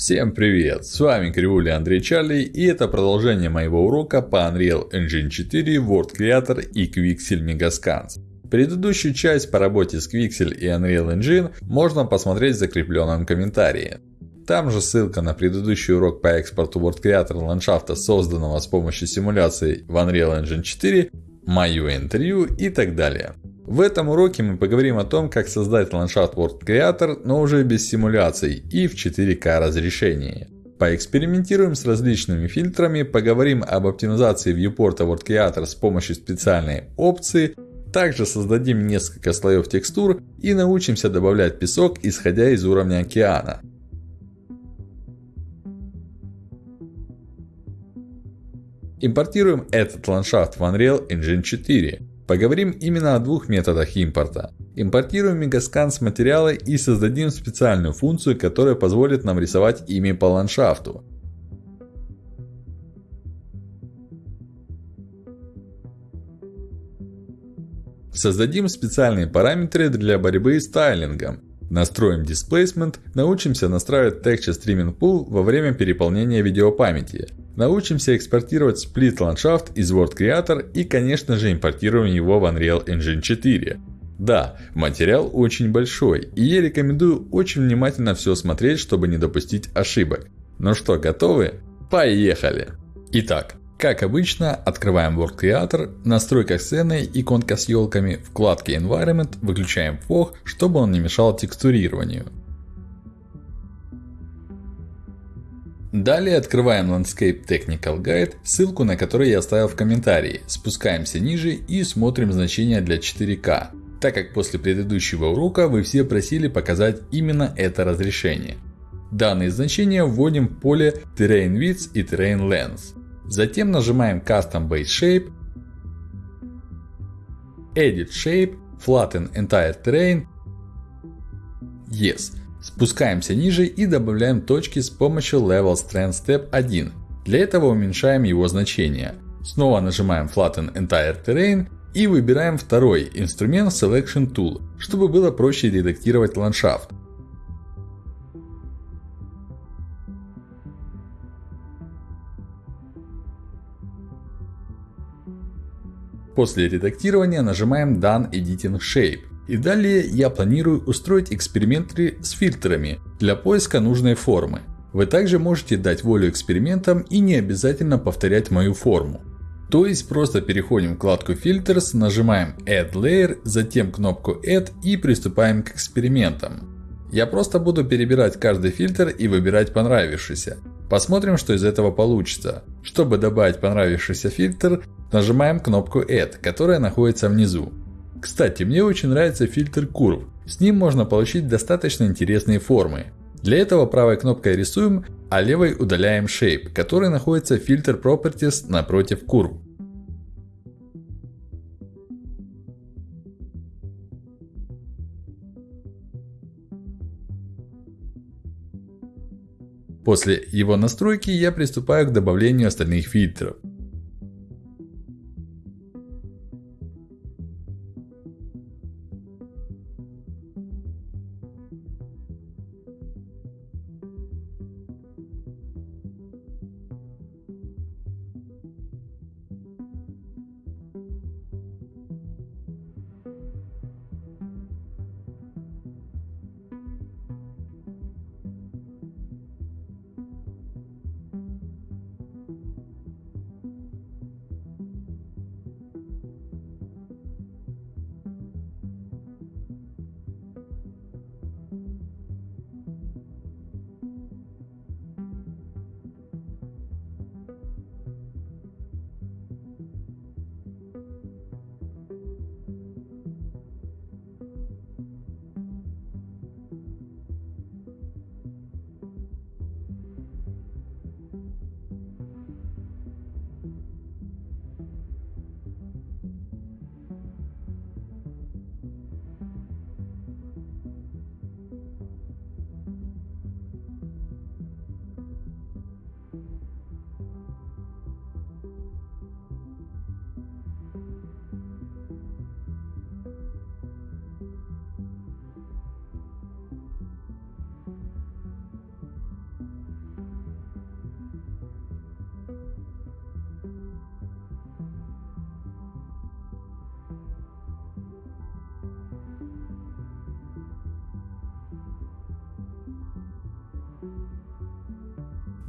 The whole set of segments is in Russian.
Всем привет! С вами Кривуля Андрей Чарли и это продолжение моего урока по Unreal Engine 4, World Creator и Quixel Megascans. Предыдущую часть по работе с Quixel и Unreal Engine можно посмотреть в закрепленном комментарии. Там же ссылка на предыдущий урок по экспорту World Creator ландшафта, созданного с помощью симуляции в Unreal Engine 4, мое интервью и так далее. В этом уроке мы поговорим о том, как создать ландшафт World Creator, но уже без симуляций и в 4К разрешении. Поэкспериментируем с различными фильтрами, поговорим об оптимизации вьюпорта World Creator с помощью специальной опции, также создадим несколько слоев текстур и научимся добавлять песок, исходя из уровня океана. Импортируем этот ландшафт в Unreal Engine 4. Поговорим именно о двух методах импорта. Импортируем Megascans материалы и создадим специальную функцию, которая позволит нам рисовать ими по ландшафту. Создадим специальные параметры для борьбы с тайлингом. Настроим Displacement, научимся настраивать Texture Streaming Pool во время переполнения видеопамяти. Научимся экспортировать сплит ландшафт из World Creator и конечно же импортируем его в Unreal Engine 4. Да, материал очень большой, и я рекомендую очень внимательно все смотреть, чтобы не допустить ошибок. Ну что, готовы? Поехали! Итак, как обычно, открываем World Creator, настройка сцены, иконка с елками, вкладке Environment, выключаем Fog, чтобы он не мешал текстурированию. Далее открываем Landscape Technical Guide, ссылку на который я оставил в комментарии. Спускаемся ниже и смотрим значения для 4К. Так как после предыдущего урока вы все просили показать именно это разрешение. Данные значения вводим в поле Terrain Width и Terrain Length. Затем нажимаем Custom Base Shape, Edit Shape, Flatten Entire Terrain, Yes. Спускаемся ниже и добавляем точки с помощью Level Strength Step 1. Для этого уменьшаем его значение. Снова нажимаем Flatten Entire Terrain и выбираем второй инструмент Selection Tool, чтобы было проще редактировать ландшафт. После редактирования нажимаем Done Editing Shape. И далее я планирую устроить эксперименты с фильтрами для поиска нужной формы. Вы также можете дать волю экспериментам и не обязательно повторять мою форму. То есть просто переходим в вкладку Filters, нажимаем Add Layer, затем кнопку Add и приступаем к экспериментам. Я просто буду перебирать каждый фильтр и выбирать понравившийся. Посмотрим, что из этого получится. Чтобы добавить понравившийся фильтр, Нажимаем кнопку Add, которая находится внизу. Кстати, мне очень нравится фильтр Curve. С ним можно получить достаточно интересные формы. Для этого правой кнопкой рисуем, а левой удаляем Shape, который находится в фильтр Properties напротив Curve. После его настройки я приступаю к добавлению остальных фильтров.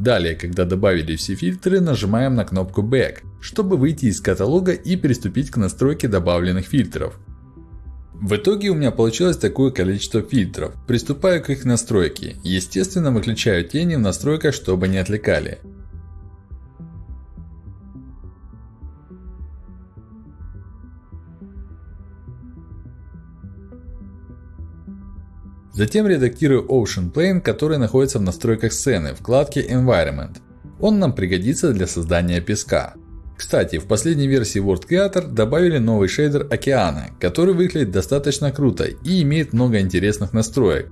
Далее, когда добавили все фильтры, нажимаем на кнопку Back, чтобы выйти из каталога и приступить к настройке добавленных фильтров. В итоге у меня получилось такое количество фильтров. Приступаю к их настройке. Естественно, выключаю тени в настройках, чтобы не отвлекали. Затем редактирую Ocean Plane, который находится в настройках сцены, вкладке Environment. Он нам пригодится для создания песка. Кстати, в последней версии World Creator добавили новый шейдер океана, который выглядит достаточно круто и имеет много интересных настроек.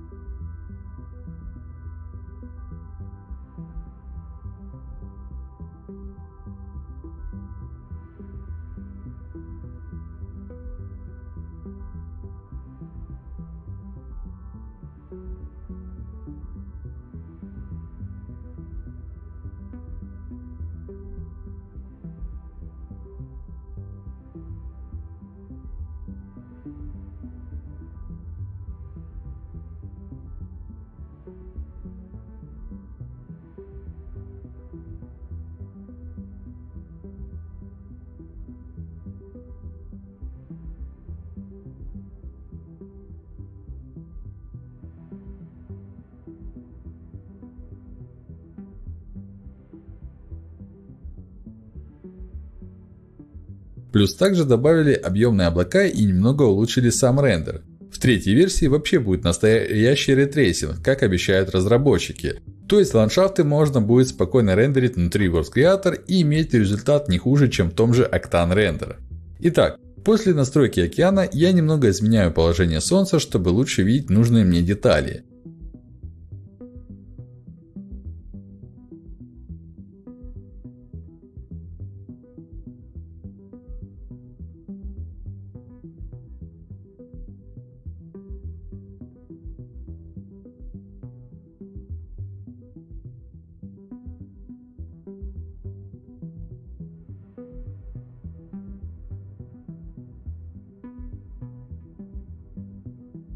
Плюс также добавили объемные облака и немного улучшили сам рендер. В третьей версии вообще будет настоящий ray tracing, как обещают разработчики. То есть ландшафты можно будет спокойно рендерить внутри World Creator и иметь результат не хуже, чем в том же Octane Render. Итак, после настройки океана я немного изменяю положение солнца, чтобы лучше видеть нужные мне детали.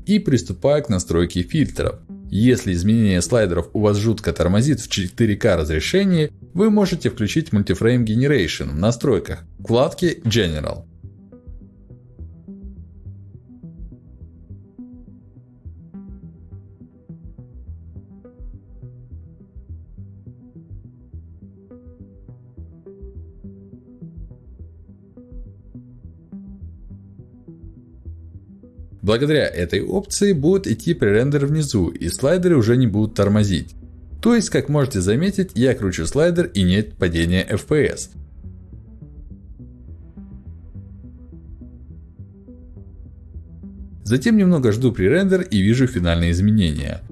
И приступаю к настройке фильтров. Если изменение слайдеров у вас жутко тормозит в 4К разрешении, вы можете включить Multiframe Generation в настройках, вкладке General. Благодаря этой опции будет идти пререндер внизу и слайдеры уже не будут тормозить. То есть, как можете заметить, я кручу слайдер и нет падения FPS. Затем немного жду пререндер и вижу финальные изменения.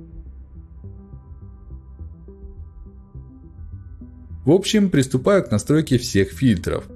В общем, приступаю к настройке всех фильтров.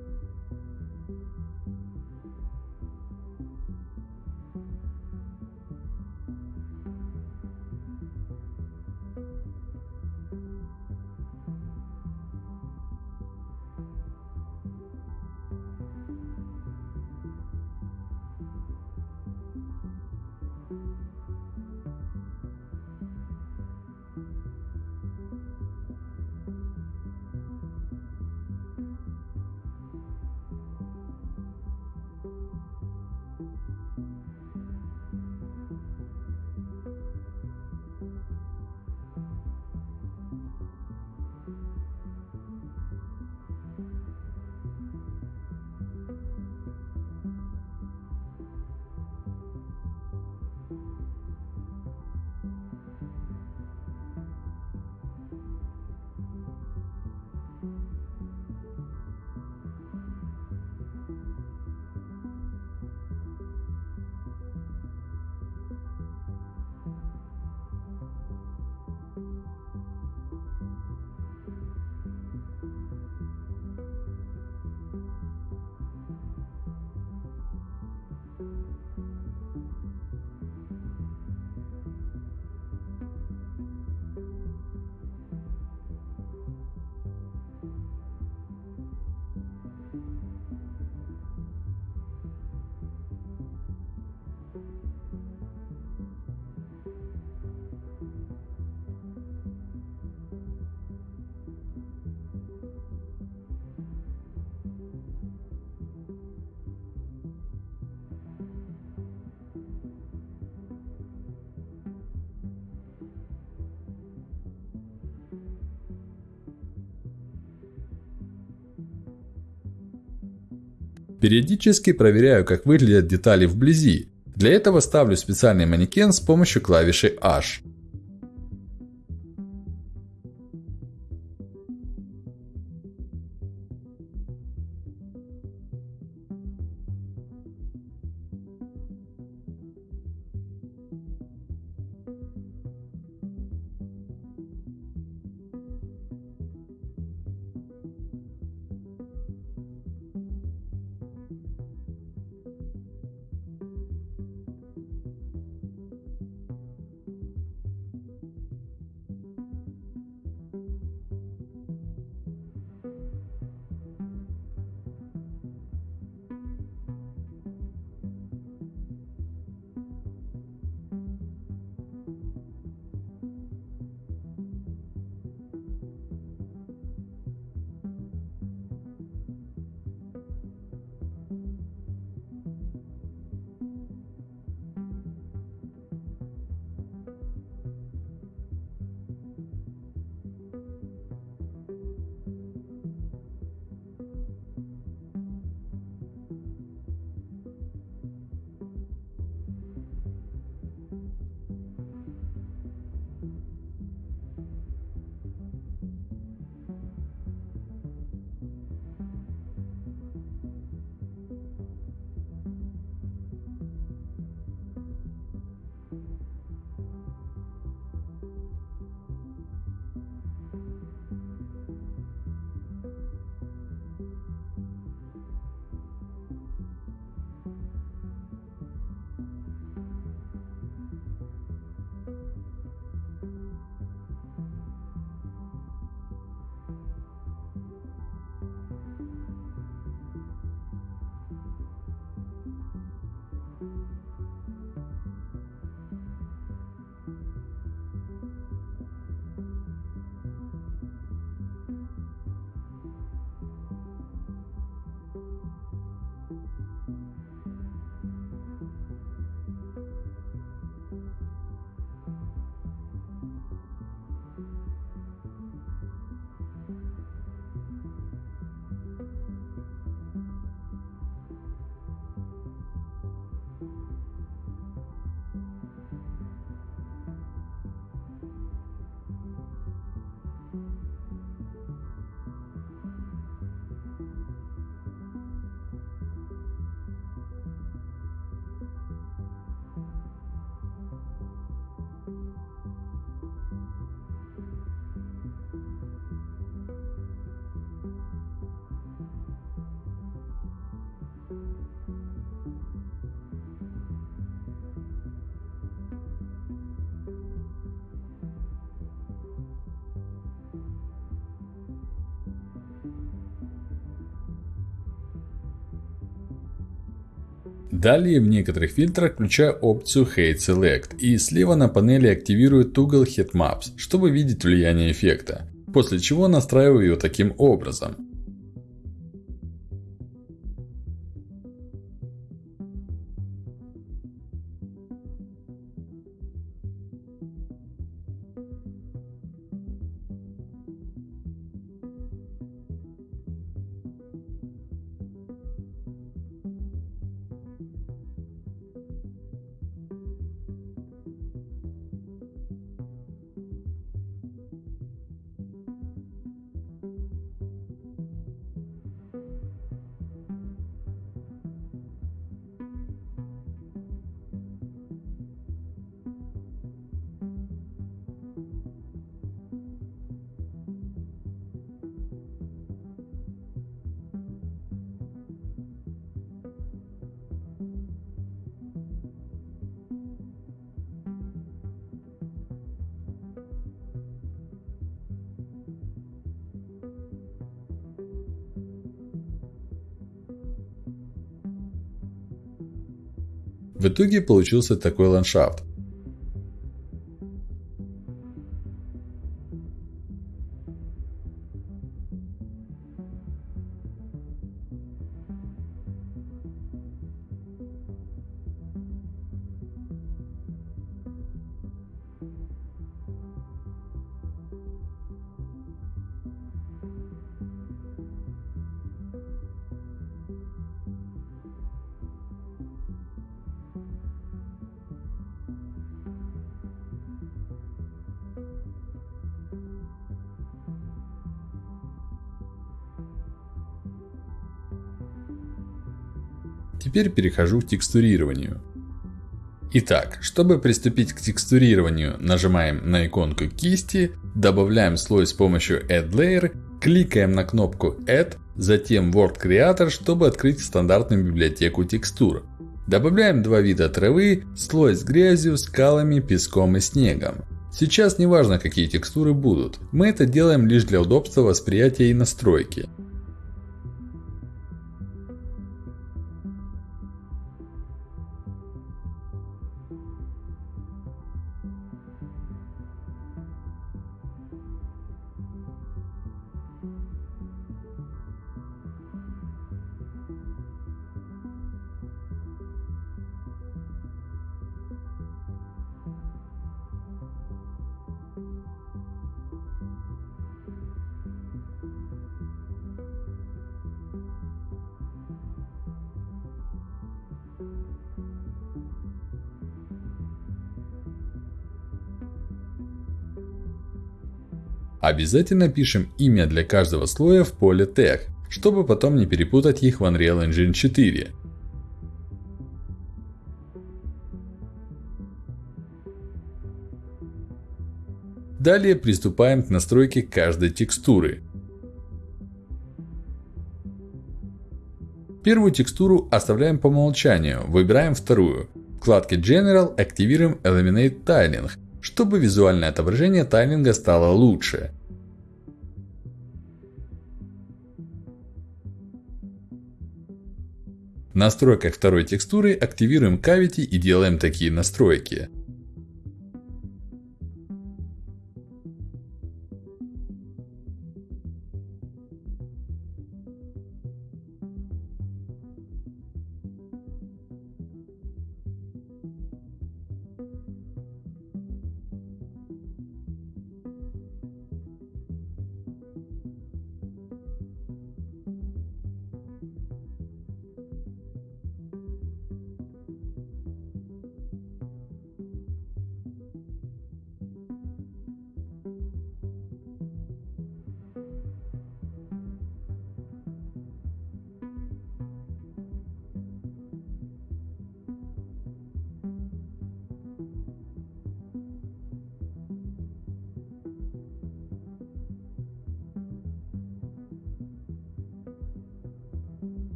Периодически проверяю, как выглядят детали вблизи. Для этого ставлю специальный манекен с помощью клавиши H. Далее в некоторых фильтрах включаю опцию Hate Select и слева на панели активирую Toggle Heat Maps, чтобы видеть влияние эффекта. После чего настраиваю ее таким образом. Итоге получился такой ландшафт. Теперь перехожу к текстурированию. Итак, чтобы приступить к текстурированию, нажимаем на иконку кисти, добавляем слой с помощью Add Layer, кликаем на кнопку Add, затем Word Creator, чтобы открыть стандартную библиотеку текстур. Добавляем два вида травы, слой с грязью, скалами, песком и снегом. Сейчас не важно какие текстуры будут, мы это делаем лишь для удобства восприятия и настройки. Обязательно пишем имя для каждого слоя в поле Tag, чтобы потом не перепутать их в Unreal Engine 4. Далее приступаем к настройке каждой текстуры. Первую текстуру оставляем по умолчанию, выбираем вторую. В вкладке General активируем Eliminate Tiling, чтобы визуальное отображение тайлинга стало лучше. В настройках второй текстуры активируем Cavity и делаем такие настройки.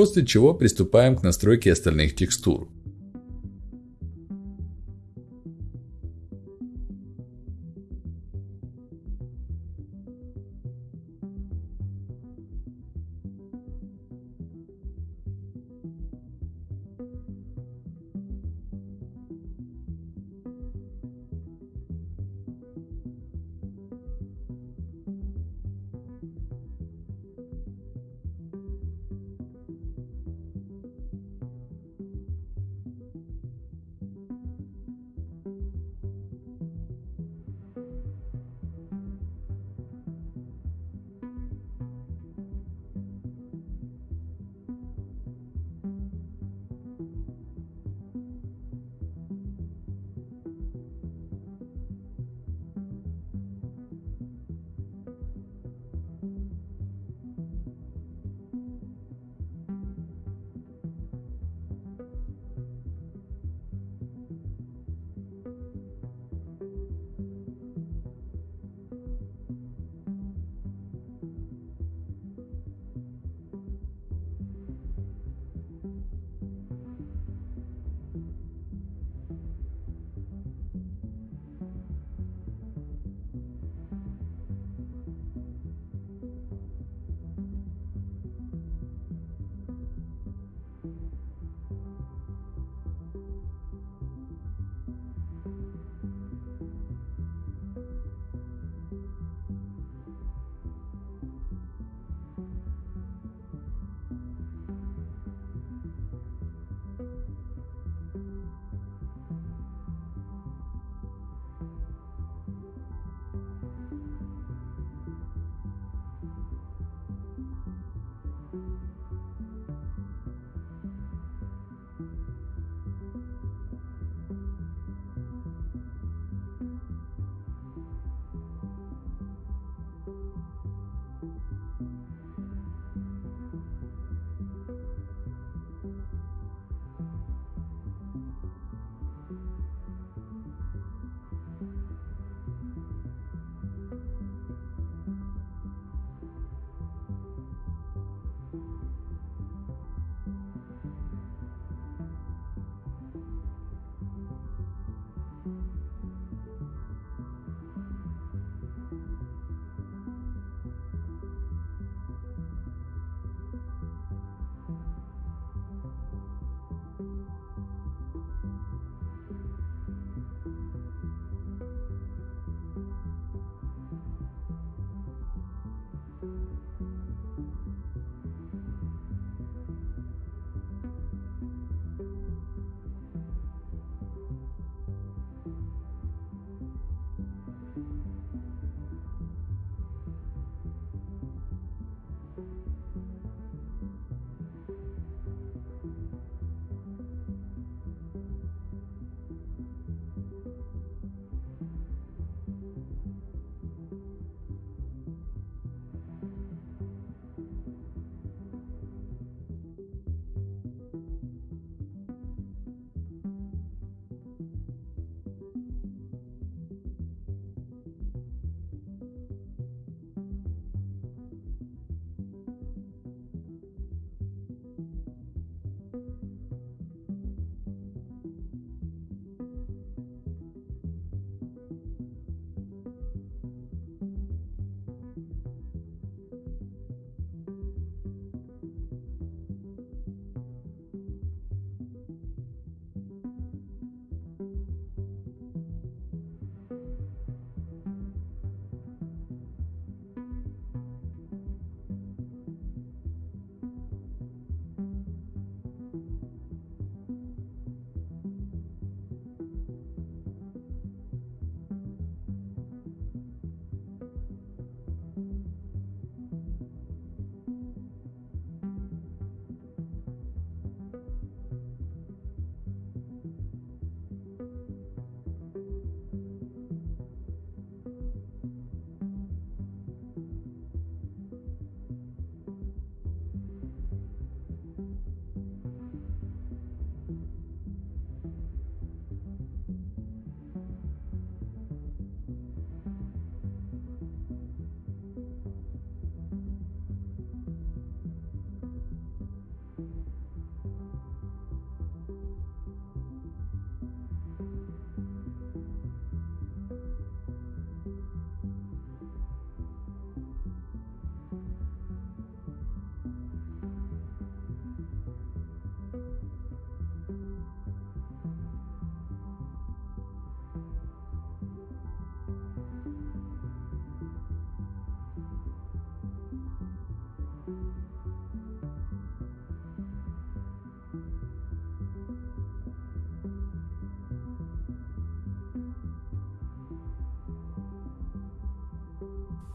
После чего приступаем к настройке остальных текстур.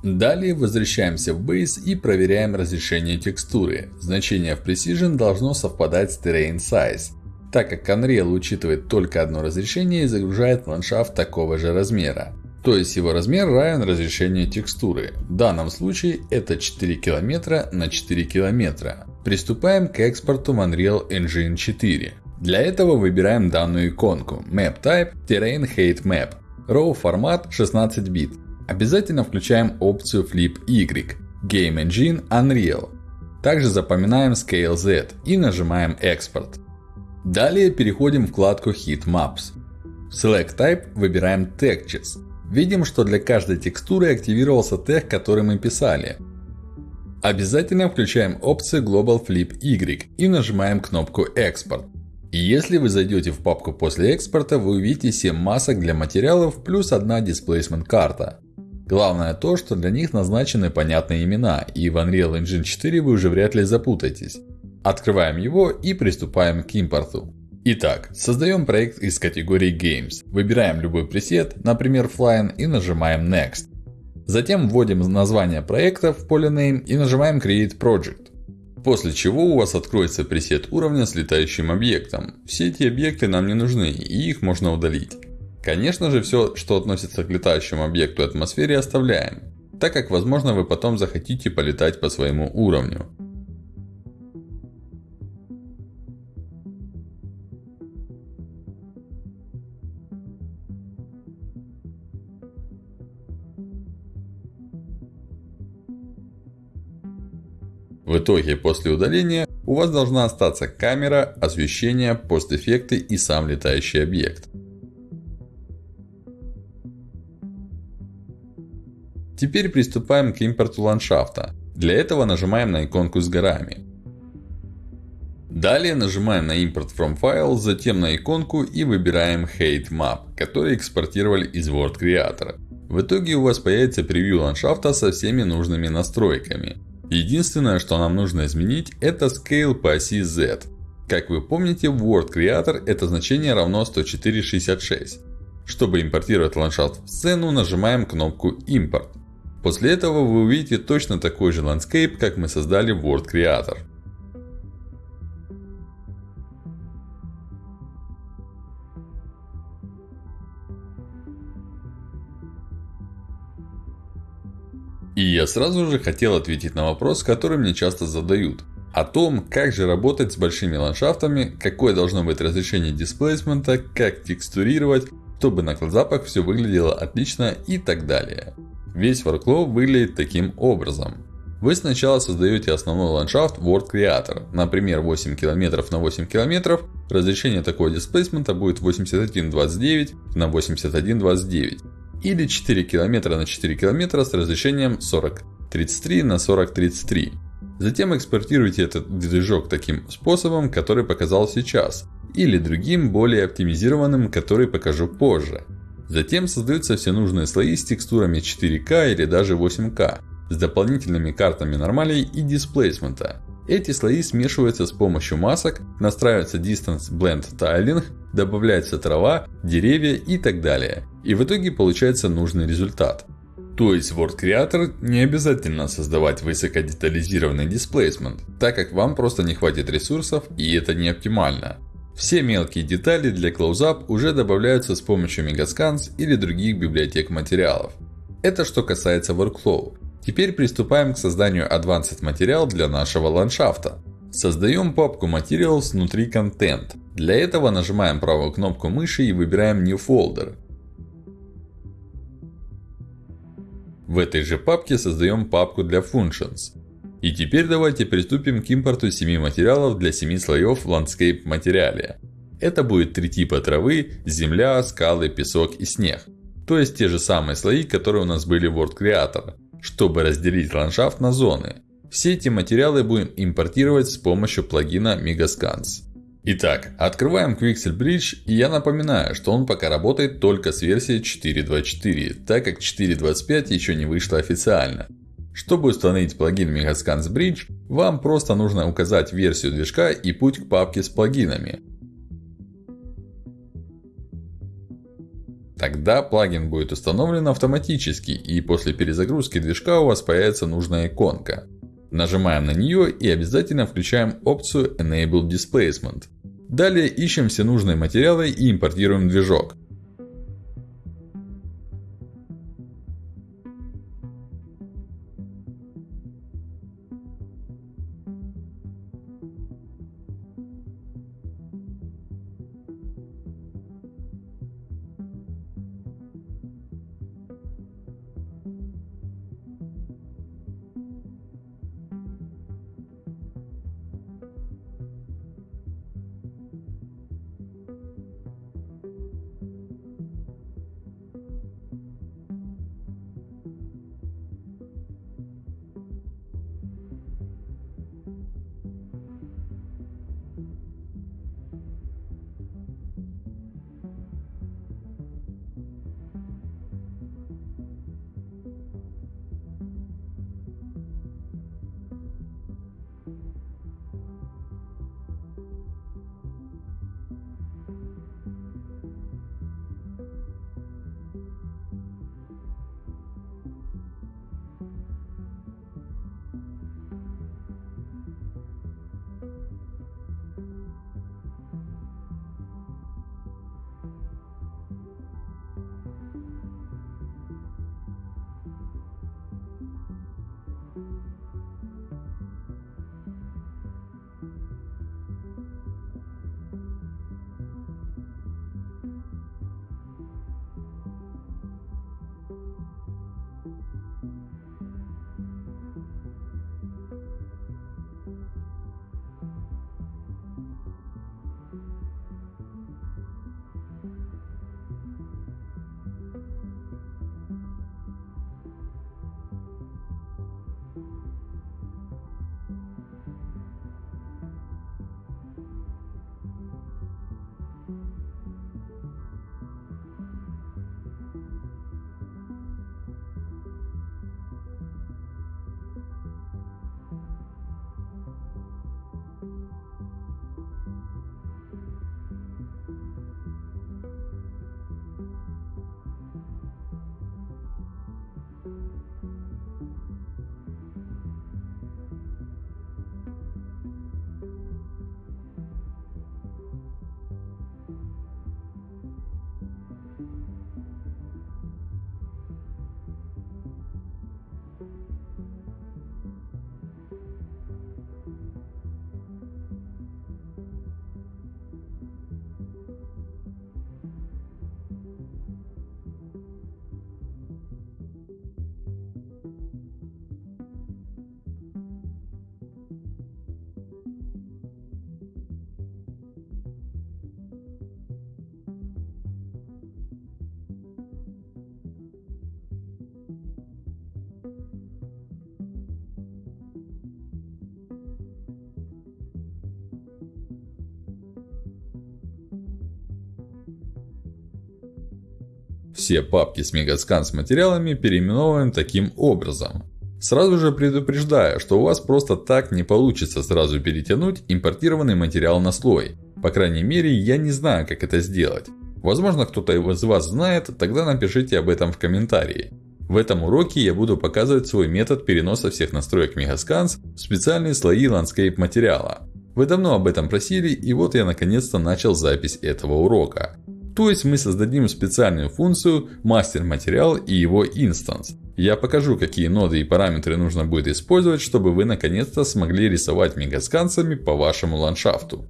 Далее возвращаемся в Base и проверяем разрешение текстуры. Значение в Precision должно совпадать с Terrain Size. Так как Unreal учитывает только одно разрешение и загружает ландшафт такого же размера. То есть его размер равен разрешению текстуры. В данном случае это 4 км на 4 км. Приступаем к экспорту в Unreal Engine 4. Для этого выбираем данную иконку Map Type Terrain Height Map. RAW формат 16 бит. Обязательно включаем опцию Flip Y. Game Engine Unreal. Также запоминаем Scale Z и нажимаем Export. Далее переходим в вкладку Heat Maps. В Select Type выбираем Textures. Видим, что для каждой текстуры активировался тег, который мы писали. Обязательно включаем опцию Global Flip Y и нажимаем кнопку. И если вы зайдете в папку после экспорта, вы увидите 7 масок для материалов плюс одна Displacement карта. Главное то, что для них назначены понятные имена, и в Unreal Engine 4 вы уже вряд ли запутаетесь. Открываем его и приступаем к импорту. Итак, создаем проект из категории Games. Выбираем любой пресет, например Flying и нажимаем Next. Затем вводим название проекта в поле Name и нажимаем Create Project. После чего у вас откроется пресет уровня с летающим объектом. Все эти объекты нам не нужны и их можно удалить. Конечно же, все, что относится к летающему объекту и атмосфере оставляем. Так как возможно вы потом захотите полетать по своему уровню. В итоге, после удаления, у вас должна остаться камера, освещение, постэффекты и сам летающий объект. Теперь приступаем к импорту ландшафта. Для этого нажимаем на иконку с горами. Далее нажимаем на импорт from file, затем на иконку и выбираем Hate Map, который экспортировали из World Creator. В итоге у вас появится превью ландшафта со всеми нужными настройками. Единственное, что нам нужно изменить, это Scale по оси Z. Как вы помните, в World Creator это значение равно 104.66. Чтобы импортировать ландшафт в сцену, нажимаем кнопку Import. После этого вы увидите точно такой же landscape, как мы создали в World Creator. И я сразу же хотел ответить на вопрос, который мне часто задают. О том, как же работать с большими ландшафтами, какое должно быть разрешение дисплейсмента, как текстурировать, чтобы на глазапах все выглядело отлично и так далее. Весь workflow выглядит таким образом. Вы сначала создаете основной ландшафт World Creator. Например, 8 км на 8 км. Разрешение такого дисплейсмента будет 8129 на 8129. Или 4 км на 4 км с разрешением 4033 на 4033. Затем экспортируйте этот движок таким способом, который показал сейчас. Или другим, более оптимизированным, который покажу позже. Затем создаются все нужные слои с текстурами 4К или даже 8К. С дополнительными картами нормалей и дисплейсмента. Эти слои смешиваются с помощью масок, настраивается Distance Blend Tiling, добавляется трава, деревья и так далее. И в итоге получается нужный результат. То есть в World Creator не обязательно создавать высокодетализированный дисплейсмент, так как вам просто не хватит ресурсов и это не оптимально. Все мелкие детали для Close-Up уже добавляются с помощью Megascans или других библиотек материалов. Это что касается Workflow. Теперь приступаем к созданию Advanced материал для нашего ландшафта. Создаем папку Materials внутри Content. Для этого нажимаем правую кнопку мыши и выбираем New Folder. В этой же папке создаем папку для Functions. И теперь давайте приступим к импорту 7 материалов для 7 слоев в Landscape материале. Это будет три типа травы, земля, скалы, песок и снег. То есть те же самые слои, которые у нас были в World Creator, чтобы разделить ландшафт на зоны. Все эти материалы будем импортировать с помощью плагина Megascans. Итак, открываем Quixel Bridge и я напоминаю, что он пока работает только с версией 4.2.4, так как 4.25 еще не вышла официально. Чтобы установить плагин Megascans Bridge, вам просто нужно указать версию движка и путь к папке с плагинами. Тогда плагин будет установлен автоматически и после перезагрузки движка у вас появится нужная иконка. Нажимаем на нее и обязательно включаем опцию Enable Displacement. Далее ищем все нужные материалы и импортируем движок. Все папки с Megascan с материалами переименовываем таким образом. Сразу же предупреждаю, что у вас просто так не получится сразу перетянуть импортированный материал на слой. По крайней мере, я не знаю, как это сделать. Возможно, кто-то из вас знает, тогда напишите об этом в комментарии. В этом уроке я буду показывать свой метод переноса всех настроек Megascans в специальные слои Landscape материала. Вы давно об этом просили, и вот я наконец-то начал запись этого урока. То есть мы создадим специальную функцию мастер материал и его инстанс. Я покажу, какие ноды и параметры нужно будет использовать, чтобы вы наконец-то смогли рисовать мегасканцами по вашему ландшафту.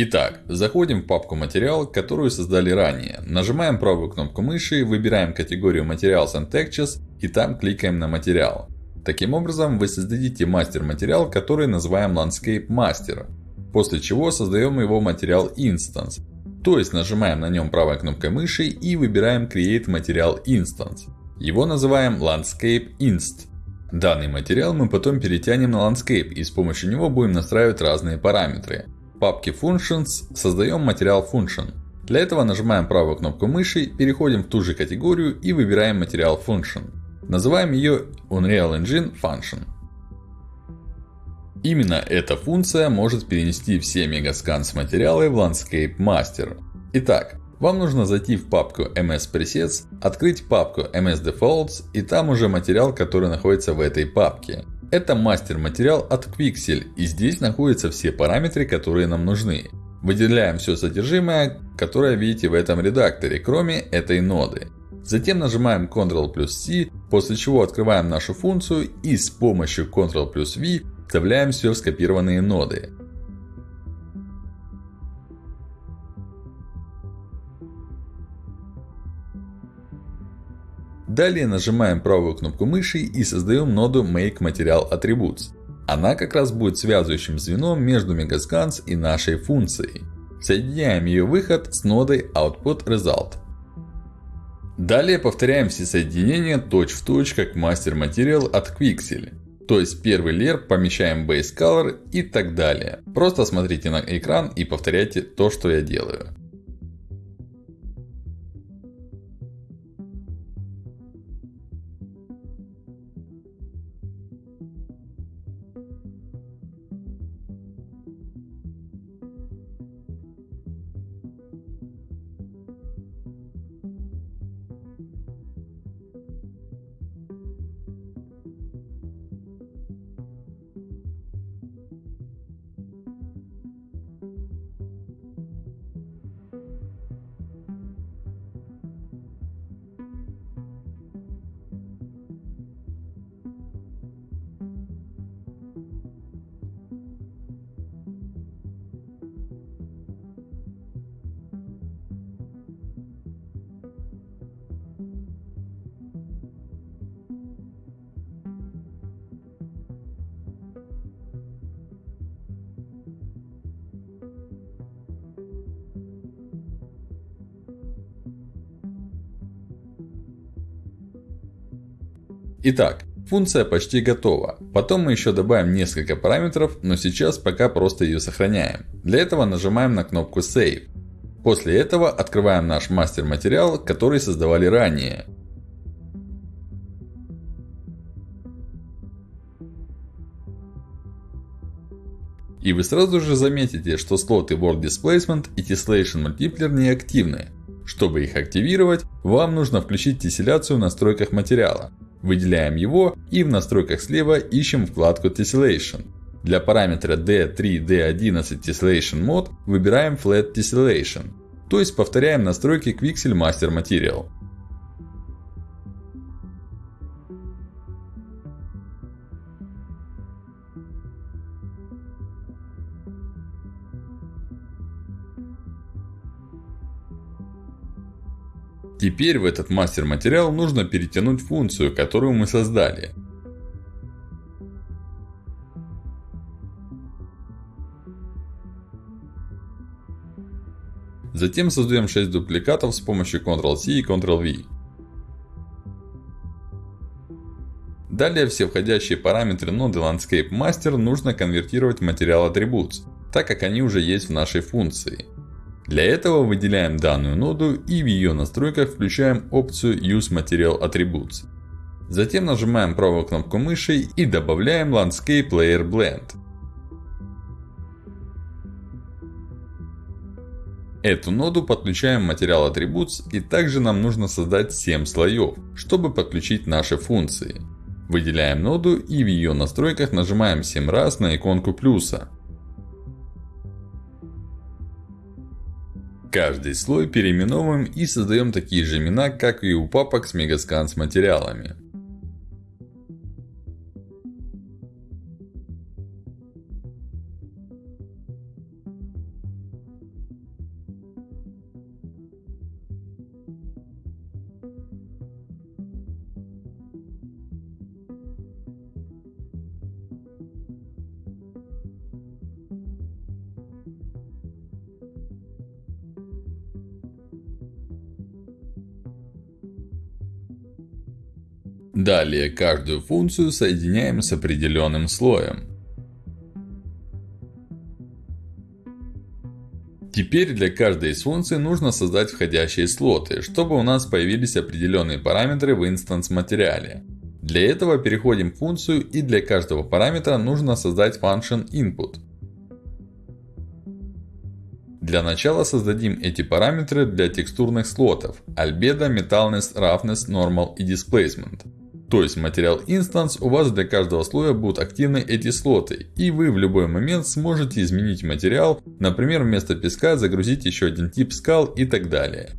Итак, заходим в папку материал, которую создали ранее. Нажимаем правую кнопку мыши, выбираем категорию Materials and Textures и там кликаем на материал. Таким образом, вы создадите мастер материал, который называем Landscape Master. После чего создаем его материал Instance. То есть нажимаем на нем правой кнопкой мыши и выбираем Create Material Instance. Его называем Landscape Inst. Данный материал мы потом перетянем на Landscape и с помощью него будем настраивать разные параметры. В папке Functions создаем материал Function. Для этого нажимаем правую кнопку мыши, переходим в ту же категорию и выбираем материал Function. Называем ее Unreal Engine Function. Именно эта функция может перенести все Megascans материалы в Landscape Master. Итак, вам нужно зайти в папку MS Presets, открыть папку MS Defaults и там уже материал, который находится в этой папке. Это мастер материал от Quixel и здесь находятся все параметры, которые нам нужны. Выделяем все содержимое, которое видите в этом редакторе, кроме этой ноды. Затем нажимаем Ctrl C, после чего открываем нашу функцию и с помощью Ctrl V вставляем все в скопированные ноды. Далее нажимаем правую кнопку мыши и создаем ноду Make Material Attributes. Она как раз будет связывающим звеном между Megascans и нашей функцией. Соединяем ее выход с нодой Output Result. Далее повторяем все соединения точь-в-точь, как мастер материал от Quixel. То есть первый layer помещаем Base Color и так далее. Просто смотрите на экран и повторяйте то, что я делаю. Итак, функция почти готова. Потом мы еще добавим несколько параметров, но сейчас пока просто ее сохраняем. Для этого нажимаем на кнопку Save. После этого открываем наш мастер материал, который создавали ранее. И вы сразу же заметите, что слоты World Displacement и Tessellation Multiplier не активны. Чтобы их активировать, вам нужно включить тесселяцию в настройках материала. Выделяем его и в настройках слева ищем вкладку Tessellation. Для параметра D3-D11 Tessellation Mode выбираем Flat Tessellation. То есть повторяем настройки Quixel Master Material. Теперь в этот мастер материал нужно перетянуть функцию, которую мы создали. Затем создаем 6 дубликатов с помощью Ctrl-C и Ctrl-V. Далее все входящие параметры ноды Landscape Master нужно конвертировать в материал Attributes, так как они уже есть в нашей функции. Для этого выделяем данную ноду и в ее настройках включаем опцию Use Material Attributes. Затем нажимаем правую кнопку мыши и добавляем Landscape Layer Blend. Эту ноду подключаем Material Attributes и также нам нужно создать 7 слоев, чтобы подключить наши функции. Выделяем ноду и в ее настройках нажимаем 7 раз на иконку плюса. Каждый слой переименовываем и создаем такие же имена, как и у папок с Megascan с материалами. Далее каждую функцию соединяем с определенным слоем. Теперь для каждой из функций нужно создать входящие слоты, чтобы у нас появились определенные параметры в инстанс материале. Для этого переходим в функцию и для каждого параметра нужно создать function input. Для начала создадим эти параметры для текстурных слотов Albedo, Metalness, Roughness, Normal и Displacement. То есть, материал Instance у вас для каждого слоя будут активны эти слоты. И вы в любой момент сможете изменить материал. Например, вместо песка загрузить еще один тип скал и так далее.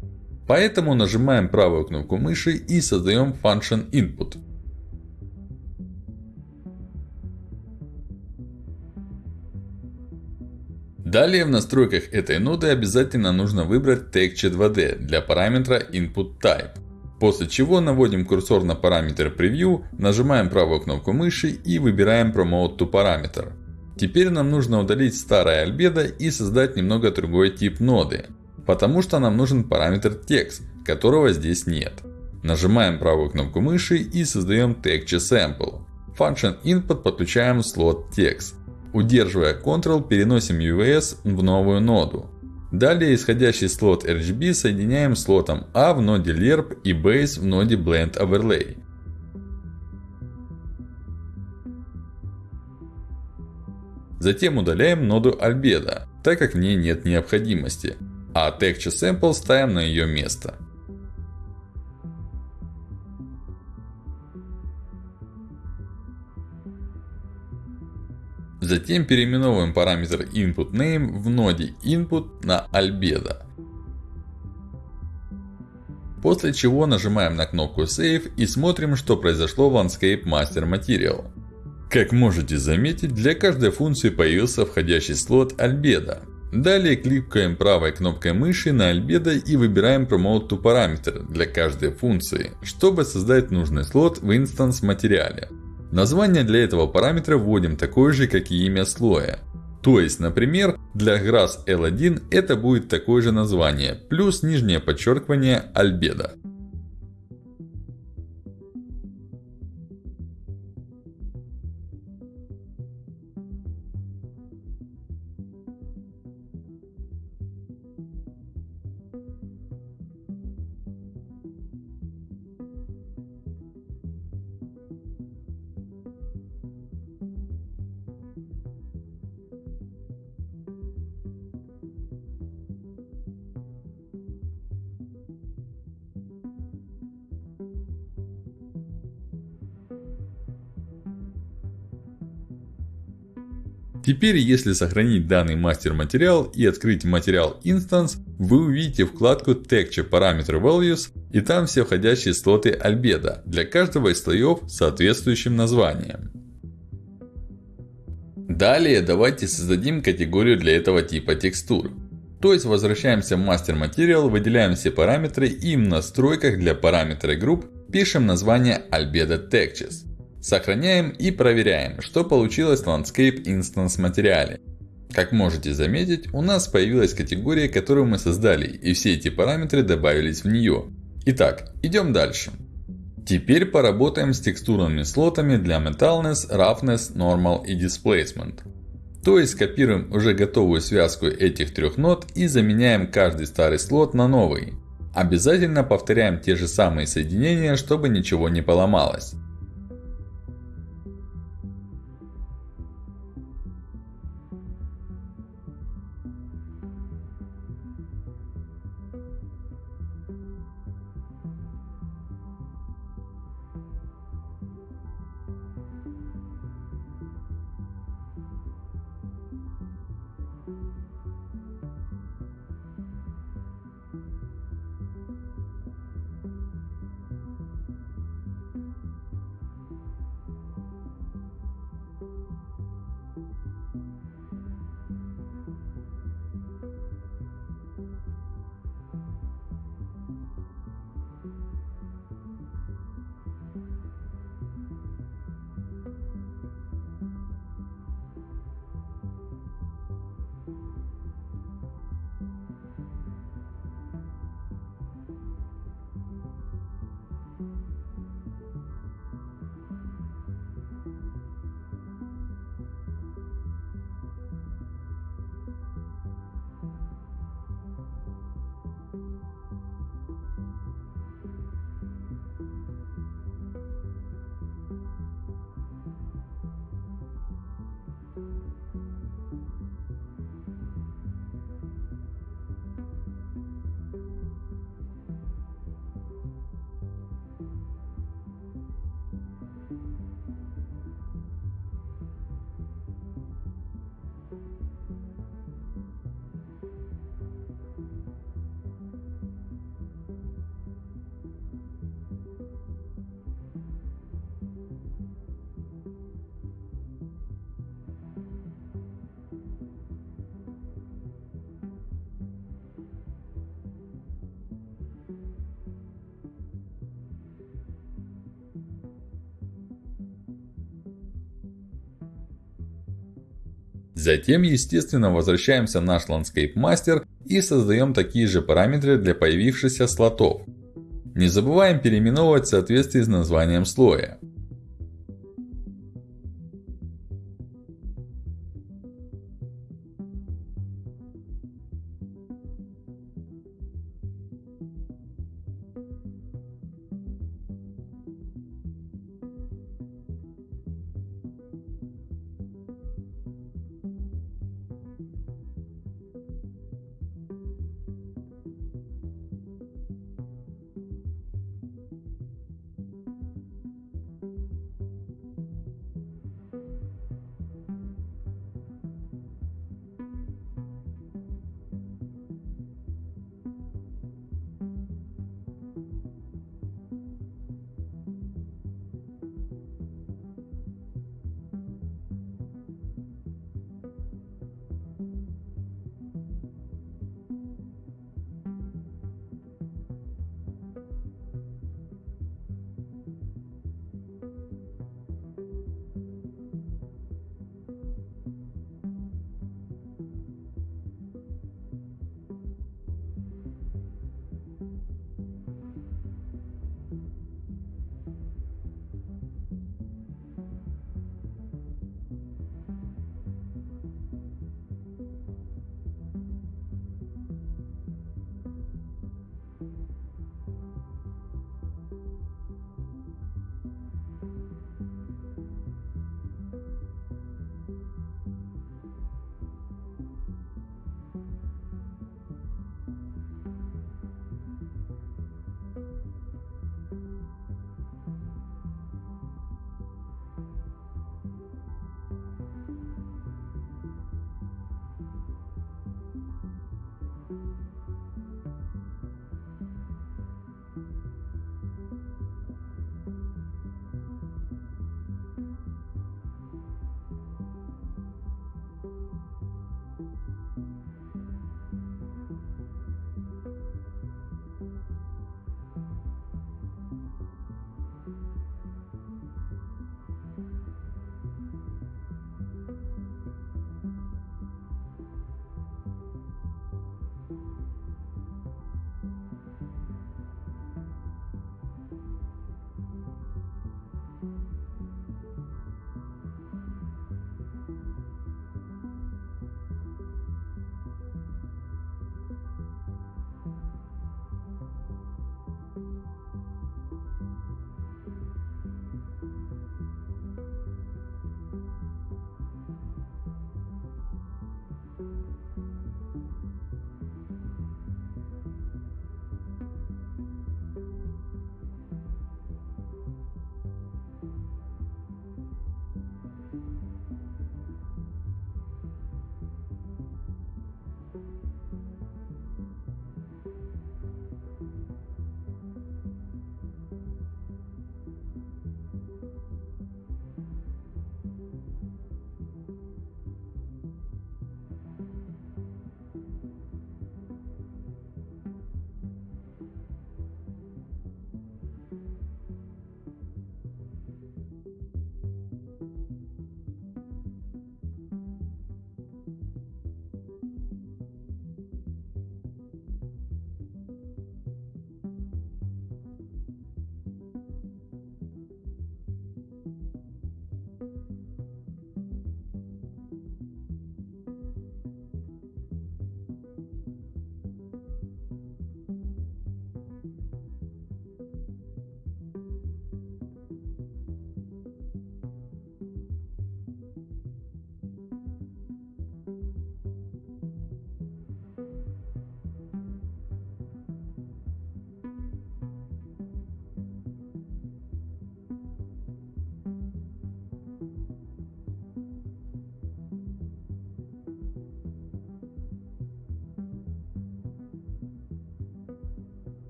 Поэтому нажимаем правую кнопку мыши и создаем Function Input. Далее в настройках этой ноды обязательно нужно выбрать Texture 2D для параметра Input Type. После чего наводим курсор на параметр Preview, нажимаем правую кнопку мыши и выбираем Promote to Parameter. Теперь нам нужно удалить старое альбедо и создать немного другой тип ноды. Потому что нам нужен параметр Text, которого здесь нет. Нажимаем правую кнопку мыши и создаем Texture Sample. Function Input подключаем слот Text. Удерживая Ctrl, переносим UVS в новую ноду. Далее исходящий слот RGB соединяем слотом A в ноде LERP и Base в ноде Blend Overlay. Затем удаляем ноду Albedo, так как в ней нет необходимости. А Texture Sample ставим на ее место. Затем переименовываем параметр InputName в ноде Input на Albedo. После чего нажимаем на кнопку Save и смотрим, что произошло в Landscape Master Material. Как можете заметить, для каждой функции появился входящий слот Albedo. Далее кликаем правой кнопкой мыши на Albedo и выбираем Promote to Parameter для каждой функции, чтобы создать нужный слот в инстанс материале. Название для этого параметра вводим такое же, как и имя слоя. То есть, например, для Grass L1 это будет такое же название, плюс нижнее подчеркивание Albedo. Теперь, если сохранить данный мастер материал и открыть материал Instance, вы увидите вкладку Texture Parameter Values и там все входящие слоты Albedo для каждого из слоев с соответствующим названием. Далее давайте создадим категорию для этого типа текстур. То есть возвращаемся в мастер материал, выделяем все параметры и в настройках для параметра групп пишем название Albedo Textures. Сохраняем и проверяем, что получилось в Landscape Instance материале. Как можете заметить, у нас появилась категория, которую мы создали, и все эти параметры добавились в нее. Итак, идем дальше. Теперь поработаем с текстурными слотами для Metalness, Roughness, Normal и Displacement. То есть скопируем уже готовую связку этих трех нот и заменяем каждый старый слот на новый. Обязательно повторяем те же самые соединения, чтобы ничего не поломалось. Затем, естественно, возвращаемся в наш Landscape Master и создаем такие же параметры для появившихся слотов. Не забываем переименовывать в соответствии с названием слоя.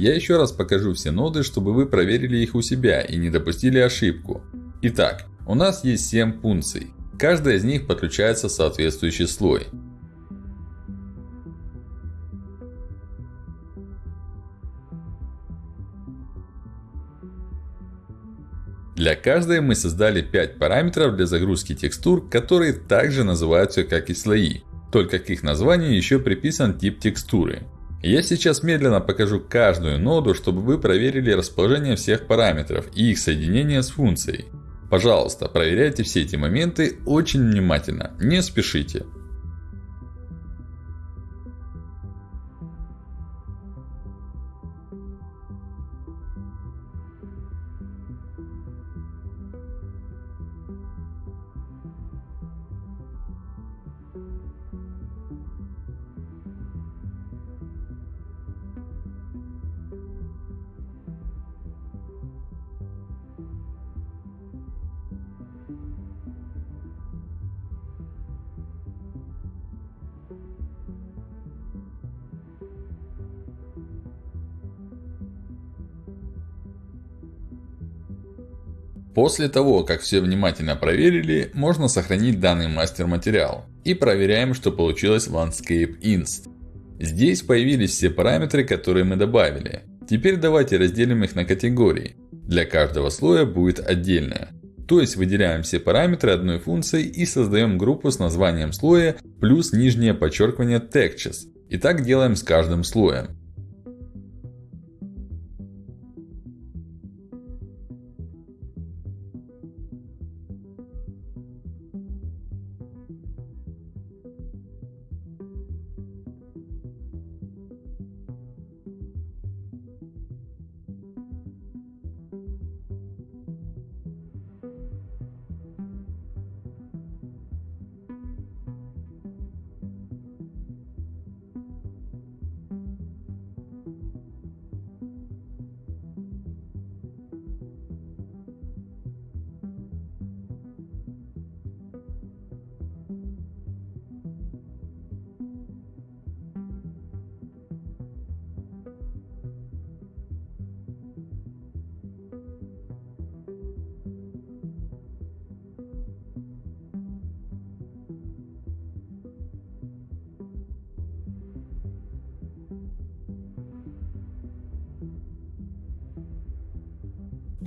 Я еще раз покажу все ноды, чтобы вы проверили их у себя и не допустили ошибку. Итак, у нас есть 7 функций. Каждая из них подключается в соответствующий слой. Для каждой мы создали 5 параметров для загрузки текстур, которые также называются как и слои. Только к их названию еще приписан тип текстуры. Я сейчас медленно покажу каждую ноду, чтобы вы проверили расположение всех параметров и их соединение с функцией. Пожалуйста, проверяйте все эти моменты очень внимательно, не спешите. После того, как все внимательно проверили, можно сохранить данный мастер-материал. И проверяем, что получилось в Landscape Inst. Здесь появились все параметры, которые мы добавили. Теперь давайте разделим их на категории. Для каждого слоя будет отдельная. То есть выделяем все параметры одной функции и создаем группу с названием слоя плюс нижнее подчеркивание textures. И так делаем с каждым слоем.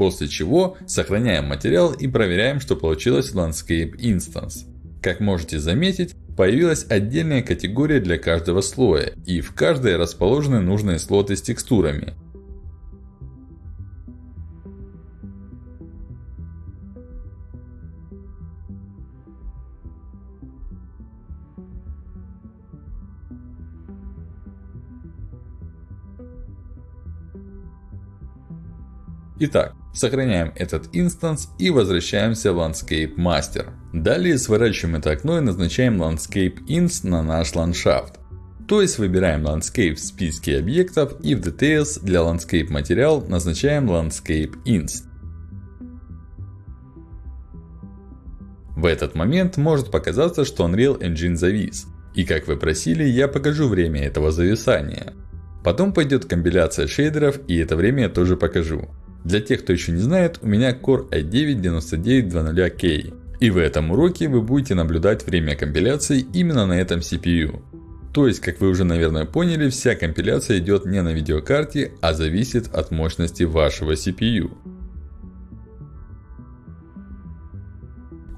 После чего сохраняем материал и проверяем, что получилось в Landscape Instance. Как можете заметить, появилась отдельная категория для каждого слоя, и в каждой расположены нужные слоты с текстурами. Итак, Сохраняем этот инстанс и возвращаемся в Landscape Master. Далее сворачиваем это окно и назначаем Landscape Inst на наш ландшафт. То есть выбираем Landscape в списке объектов и в Details для Landscape материал назначаем Landscape Inst. В этот момент может показаться, что Unreal Engine завис. И как вы просили, я покажу время этого зависания. Потом пойдет компиляция шейдеров и это время я тоже покажу. Для тех, кто еще не знает, у меня Core i9-9900K. И в этом уроке вы будете наблюдать время компиляции именно на этом CPU. То есть, как вы уже наверное поняли, вся компиляция идет не на видеокарте, а зависит от мощности вашего CPU.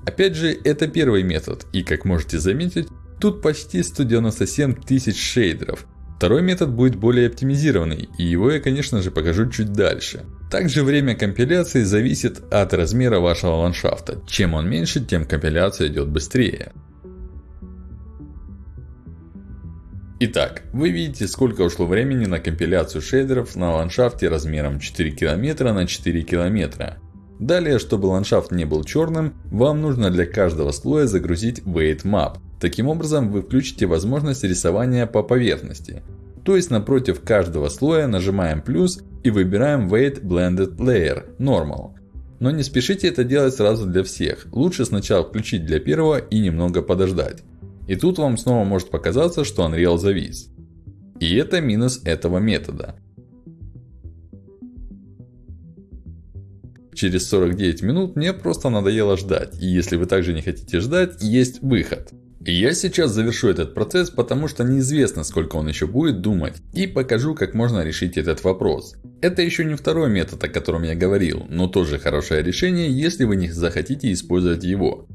Опять же, это первый метод. И как можете заметить, тут почти 197 тысяч шейдеров. Второй метод будет более оптимизированный, и его я конечно же покажу чуть дальше. Также время компиляции зависит от размера вашего ландшафта. Чем он меньше, тем компиляция идет быстрее. Итак, вы видите, сколько ушло времени на компиляцию шейдеров на ландшафте размером 4 км на 4 км. Далее, чтобы ландшафт не был черным, вам нужно для каждого слоя загрузить Weight Map. Таким образом, вы включите возможность рисования по поверхности. То есть, напротив каждого слоя нажимаем плюс и выбираем Weight Blended Layer Normal. Но не спешите это делать сразу для всех. Лучше сначала включить для первого и немного подождать. И тут вам снова может показаться, что Unreal завис. И это минус этого метода. Через 49 минут мне просто надоело ждать. И если вы также не хотите ждать, есть выход. Я сейчас завершу этот процесс, потому что неизвестно, сколько он еще будет думать. И покажу, как можно решить этот вопрос. Это еще не второй метод, о котором я говорил, но тоже хорошее решение, если вы не захотите использовать его.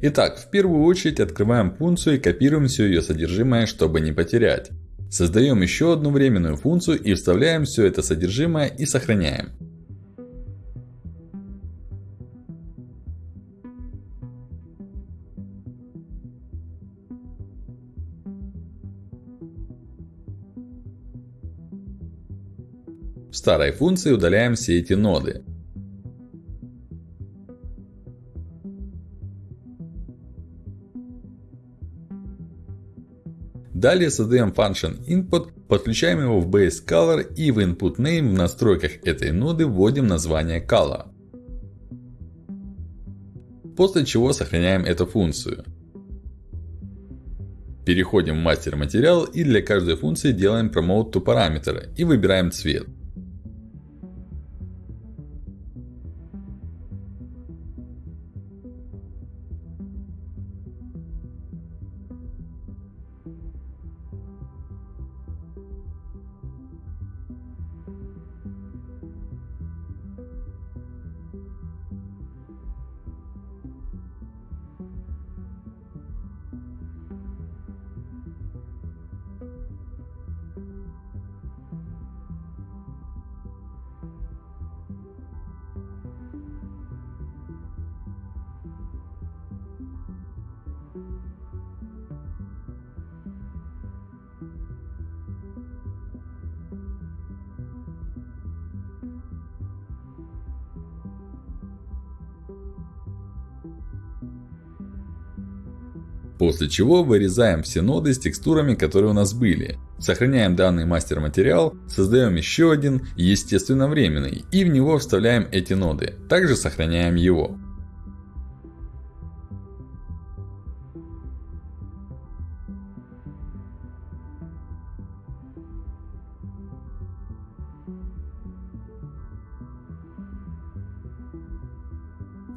Итак, в первую очередь открываем функцию и копируем все ее содержимое, чтобы не потерять. Создаем еще одну временную функцию и вставляем все это содержимое и сохраняем. Старой функции удаляем все эти ноды. Далее создаем function input, подключаем его в base color и в input name в настройках этой ноды вводим название color. После чего сохраняем эту функцию. Переходим в мастер материал и для каждой функции делаем promote to параметра и выбираем цвет. После чего вырезаем все ноды с текстурами, которые у нас были. Сохраняем данный мастер материал, создаем еще один, естественно временный, и в него вставляем эти ноды. Также сохраняем его.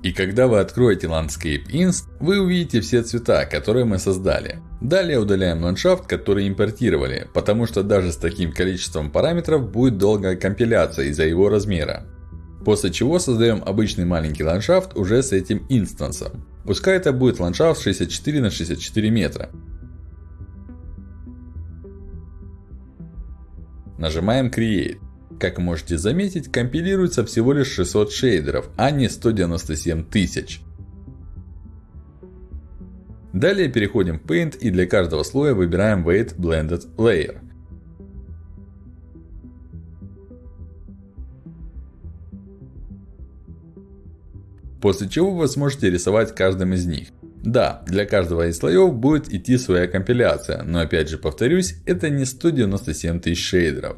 И когда вы откроете Landscape Inst, вы увидите все цвета, которые мы создали. Далее удаляем ландшафт, который импортировали, потому что даже с таким количеством параметров будет долгая компиляция из-за его размера. После чего создаем обычный маленький ландшафт уже с этим инстансом. Пускай это будет ландшафт 64 на 64 метра. Нажимаем Create. Как можете заметить, компилируется всего лишь 600 шейдеров, а не 197 тысяч. Далее переходим в Paint и для каждого слоя выбираем Weight Blended Layer. После чего вы сможете рисовать каждым из них. Да, для каждого из слоев будет идти своя компиляция, но опять же повторюсь, это не 197 тысяч шейдеров.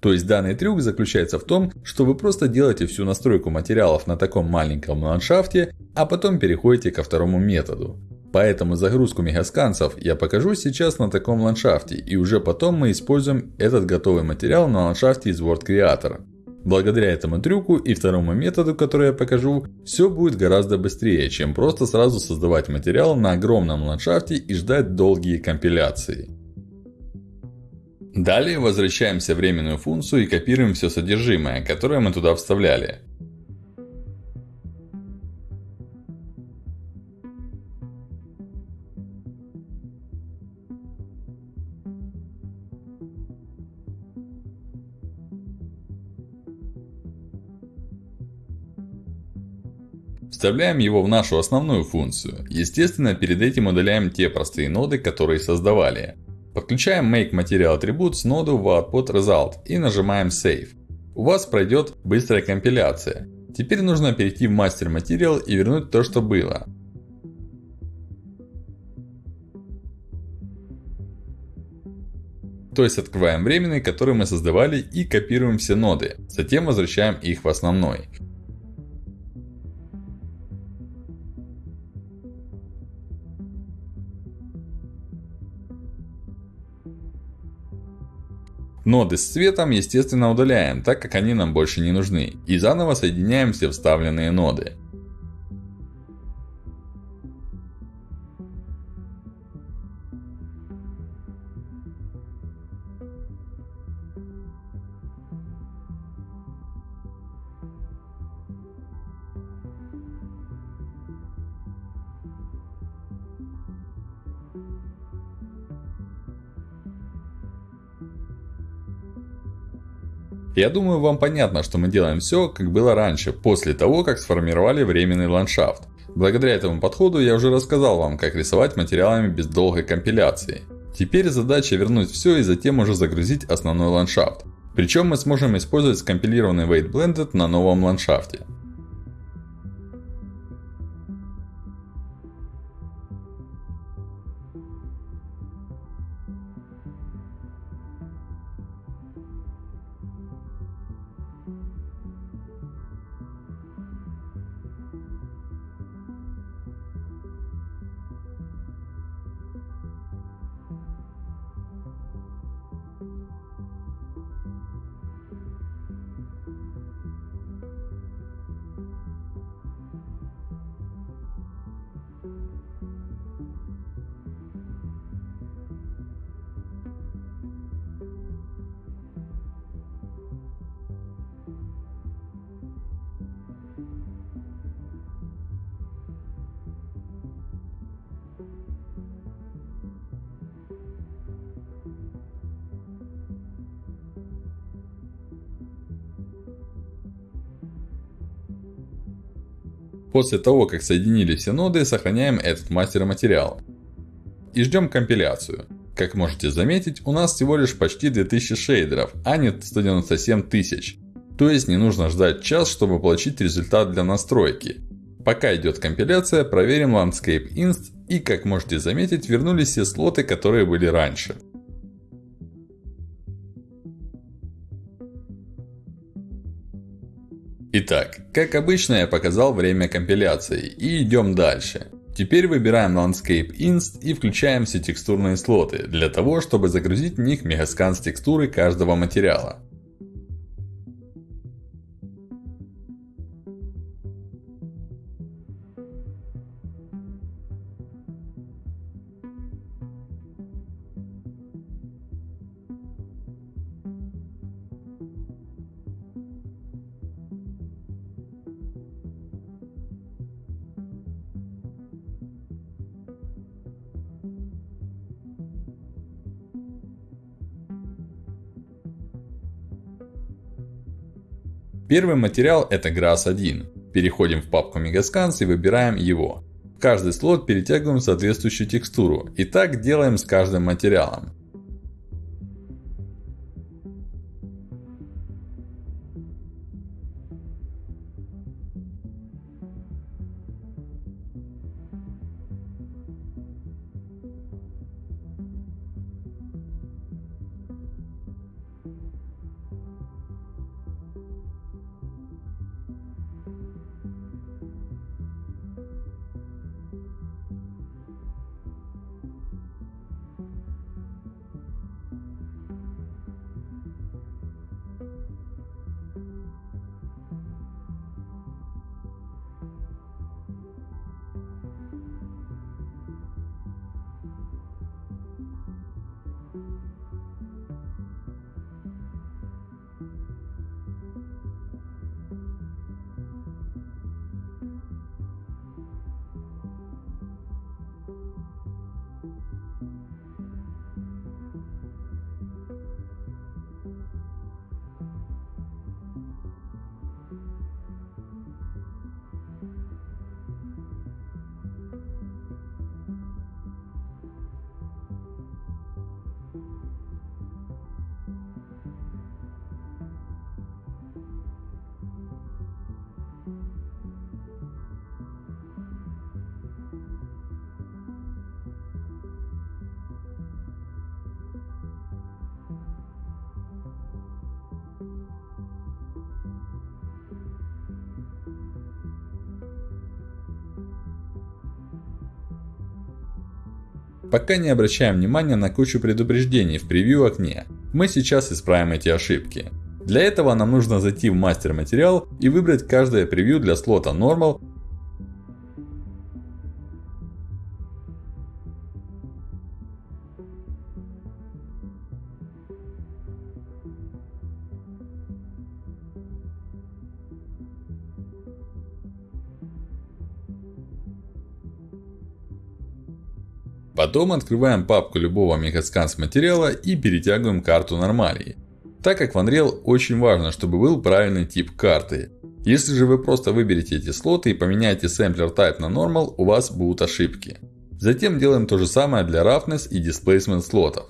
То есть данный трюк заключается в том, что вы просто делаете всю настройку материалов на таком маленьком ландшафте, а потом переходите ко второму методу. Поэтому загрузку мегасканцев я покажу сейчас на таком ландшафте, и уже потом мы используем этот готовый материал на ландшафте из Word Creator. Благодаря этому трюку и второму методу, который я покажу, все будет гораздо быстрее, чем просто сразу создавать материал на огромном ландшафте и ждать долгие компиляции. Далее возвращаемся в временную функцию и копируем все содержимое, которое мы туда вставляли. Вставляем его в нашу основную функцию. Естественно, перед этим удаляем те простые ноды, которые создавали. Подключаем Make Material Attributes ноду в Output Result и нажимаем Save. У вас пройдет быстрая компиляция. Теперь нужно перейти в Master Material и вернуть то, что было. То есть открываем временный, который мы создавали и копируем все ноды. Затем возвращаем их в основной. Ноды с цветом, естественно, удаляем, так как они нам больше не нужны. И заново соединяем все вставленные ноды. Я думаю, вам понятно, что мы делаем все, как было раньше, после того, как сформировали временный ландшафт. Благодаря этому подходу я уже рассказал вам, как рисовать материалами без долгой компиляции. Теперь задача вернуть все и затем уже загрузить основной ландшафт. Причем мы сможем использовать скомпилированный Weight Blended на новом ландшафте. После того, как соединили все ноды, сохраняем этот мастер-материал. И ждем компиляцию. Как можете заметить, у нас всего лишь почти 2000 шейдеров, а не 197 тысяч. То есть не нужно ждать час, чтобы получить результат для настройки. Пока идет компиляция, проверим Landscape Inst и, как можете заметить, вернулись все слоты, которые были раньше. Итак, как обычно я показал время компиляции и идем дальше. Теперь выбираем Landscape Inst и включаем все текстурные слоты, для того, чтобы загрузить в них мегаскан с текстуры каждого материала. Первый материал это Grass 1. Переходим в папку Megascans и выбираем его. В каждый слот перетягиваем соответствующую текстуру. И так делаем с каждым материалом. Пока не обращаем внимания на кучу предупреждений в превью окне. Мы сейчас исправим эти ошибки. Для этого нам нужно зайти в мастер материал и выбрать каждое превью для слота Normal Потом открываем папку любого Megascans материала и перетягиваем карту нормалии. Так как в Unreal очень важно, чтобы был правильный тип карты. Если же вы просто выберете эти слоты и поменяете Sampler Type на Normal, у вас будут ошибки. Затем делаем то же самое для Roughness и Displacement слотов.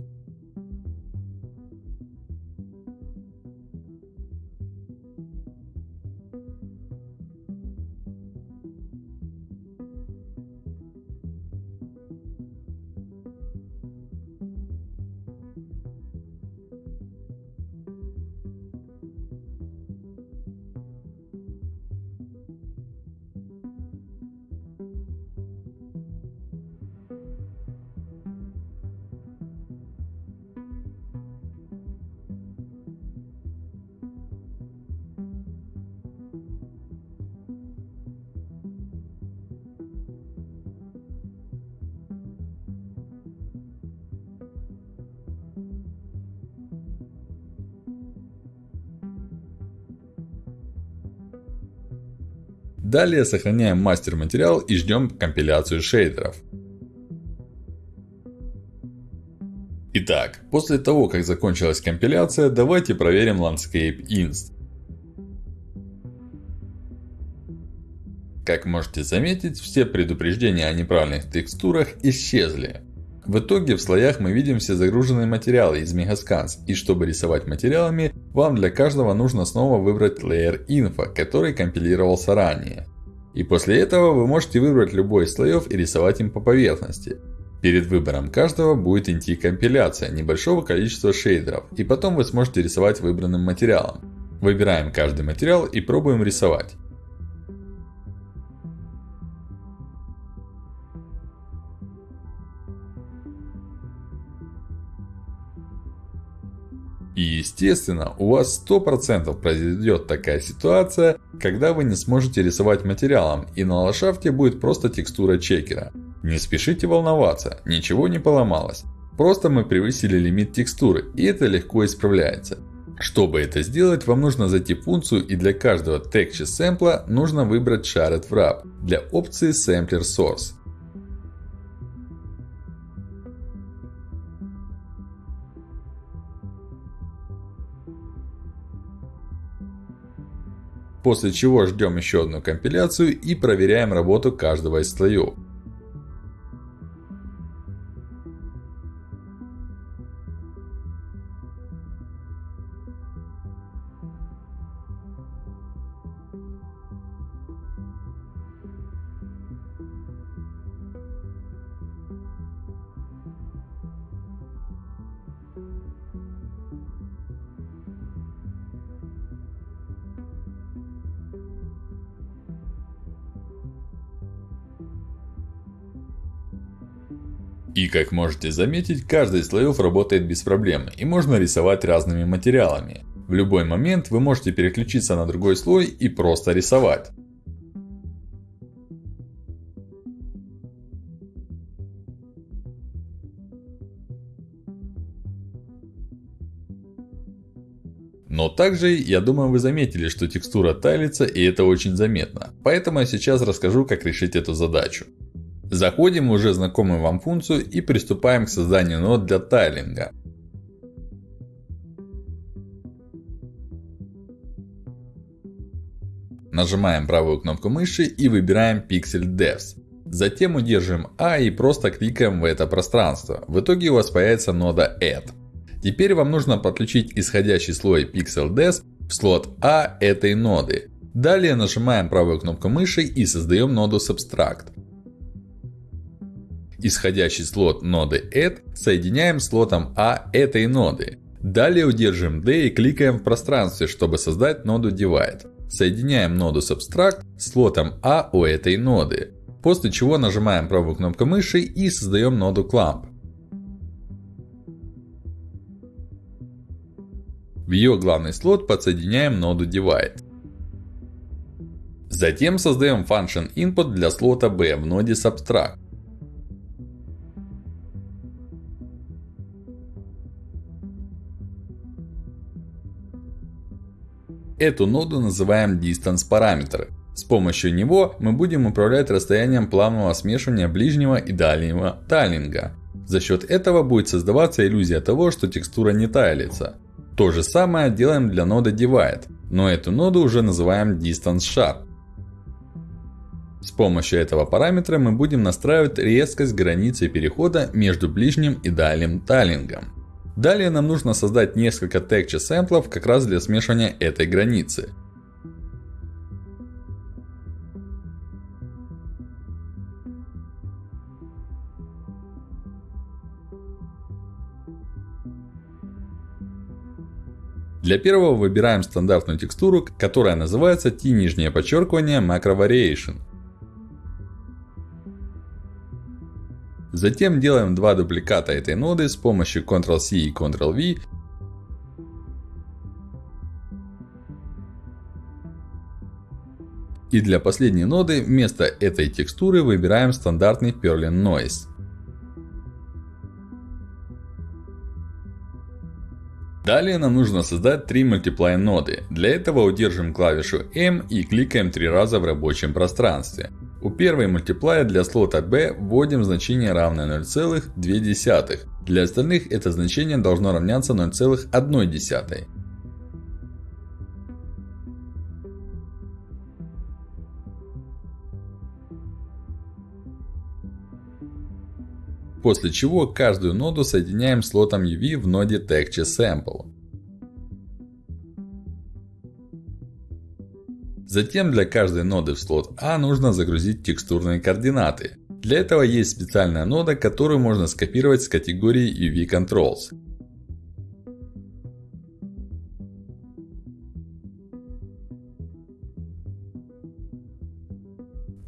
Далее сохраняем мастер материал и ждем компиляцию шейдеров. Итак, после того как закончилась компиляция, давайте проверим Landscape Inst. Как можете заметить, все предупреждения о неправильных текстурах исчезли. В итоге в слоях мы видим все загруженные материалы из Megascans. И чтобы рисовать материалами, вам для каждого нужно снова выбрать Layer Info, который компилировался ранее. И после этого вы можете выбрать любой из слоев и рисовать им по поверхности. Перед выбором каждого будет идти компиляция небольшого количества шейдеров. И потом вы сможете рисовать выбранным материалом. Выбираем каждый материал и пробуем рисовать. Естественно, у вас 100% произойдет такая ситуация, когда вы не сможете рисовать материалом и на ландшафте будет просто текстура чекера. Не спешите волноваться, ничего не поломалось. Просто мы превысили лимит текстуры и это легко исправляется. Чтобы это сделать, вам нужно зайти в функцию и для каждого texture сэмпла нужно выбрать Shared Wrap для опции Sampler Source. После чего ждем еще одну компиляцию и проверяем работу каждого из слоев. И как можете заметить, каждый из слоев работает без проблем и можно рисовать разными материалами. В любой момент вы можете переключиться на другой слой и просто рисовать. Но также, я думаю, вы заметили, что текстура тайлится и это очень заметно. Поэтому я сейчас расскажу, как решить эту задачу. Заходим в уже знакомую вам функцию и приступаем к созданию нод для тайлинга. Нажимаем правую кнопку мыши и выбираем Pixel Devs. Затем удерживаем А и просто кликаем в это пространство. В итоге у вас появится нода Add. Теперь вам нужно подключить исходящий слой Pixel Devs в слот А этой ноды. Далее нажимаем правую кнопку мыши и создаем ноду Subtract. Исходящий слот ноды add соединяем слотом A этой ноды. Далее удерживаем D и кликаем в пространстве, чтобы создать ноду Divide. Соединяем ноду Subtract с слотом A у этой ноды. После чего нажимаем правую кнопку мыши и создаем ноду Clamp. В ее главный слот подсоединяем ноду Divide. Затем создаем Function Input для слота B в ноде Subtract. Эту ноду называем Distance параметр. С помощью него мы будем управлять расстоянием плавного смешивания ближнего и дальнего тайлинга. За счет этого будет создаваться иллюзия того, что текстура не тайлится. То же самое делаем для ноды Divide, но эту ноду уже называем Distance Sharp. С помощью этого параметра мы будем настраивать резкость границы перехода между ближним и дальним тайлингом. Далее нам нужно создать несколько texture сэмплов как раз для смешивания этой границы. Для первого выбираем стандартную текстуру, которая называется T нижнее подчеркивание Macro Variation. Затем делаем два дубликата этой ноды с помощью Ctrl-C и Ctrl-V. И для последней ноды вместо этой текстуры выбираем стандартный Perlin Noise. Далее нам нужно создать три Multiply ноды. Для этого удержим клавишу M и кликаем три раза в рабочем пространстве. У первой мультиплая для слота B вводим значение равное 0,2. Для остальных это значение должно равняться 0,1. После чего каждую ноду соединяем слотом UV в ноде Texture Затем для каждой ноды в слот А нужно загрузить текстурные координаты. Для этого есть специальная нода, которую можно скопировать с категории UV Controls.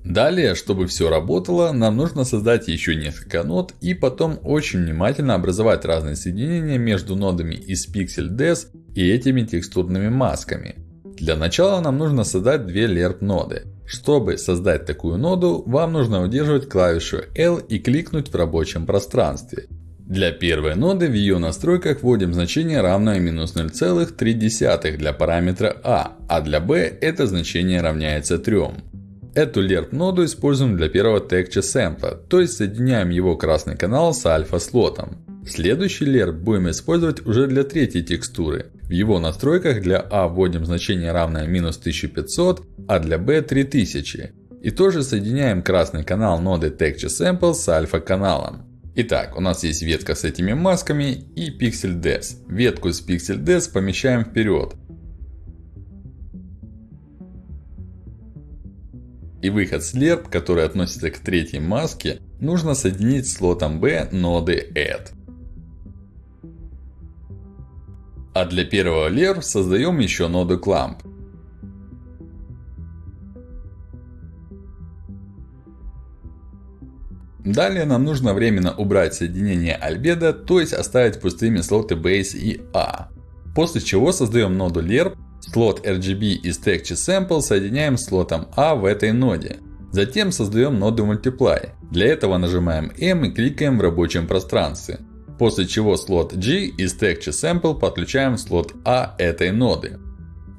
Далее, чтобы все работало, нам нужно создать еще несколько нод и потом очень внимательно образовать разные соединения между нодами из Pixel Des и этими текстурными масками. Для начала нам нужно создать две LERP ноды. Чтобы создать такую ноду, вам нужно удерживать клавишу L и кликнуть в рабочем пространстве. Для первой ноды в ее настройках вводим значение равное минус 0,3 для параметра A, а для B это значение равняется 3. Эту LERP ноду используем для первого texture сэмпла, то есть соединяем его красный канал с альфа слотом. Следующий LERP будем использовать уже для третьей текстуры. В его настройках для А вводим значение равное минус 1500, а для Б 3000. И тоже соединяем красный канал ноды Texture Sample с альфа каналом. Итак, у нас есть ветка с этими масками и Pixel Des. Ветку с Pixel Des помещаем вперед. И выход с LERP, который относится к третьей маске, нужно соединить с слотом B ноды Add. А для первого layer создаем еще ноду Clamp. Далее нам нужно временно убрать соединение Albedo, то есть оставить пустыми слоты Base и A. После чего создаем ноду LERP, слот RGB из Texture Sample соединяем с слотом A в этой ноде. Затем создаем ноду Multiply. Для этого нажимаем M и кликаем в рабочем пространстве. После чего слот G из Texture Sample подключаем в слот A этой ноды.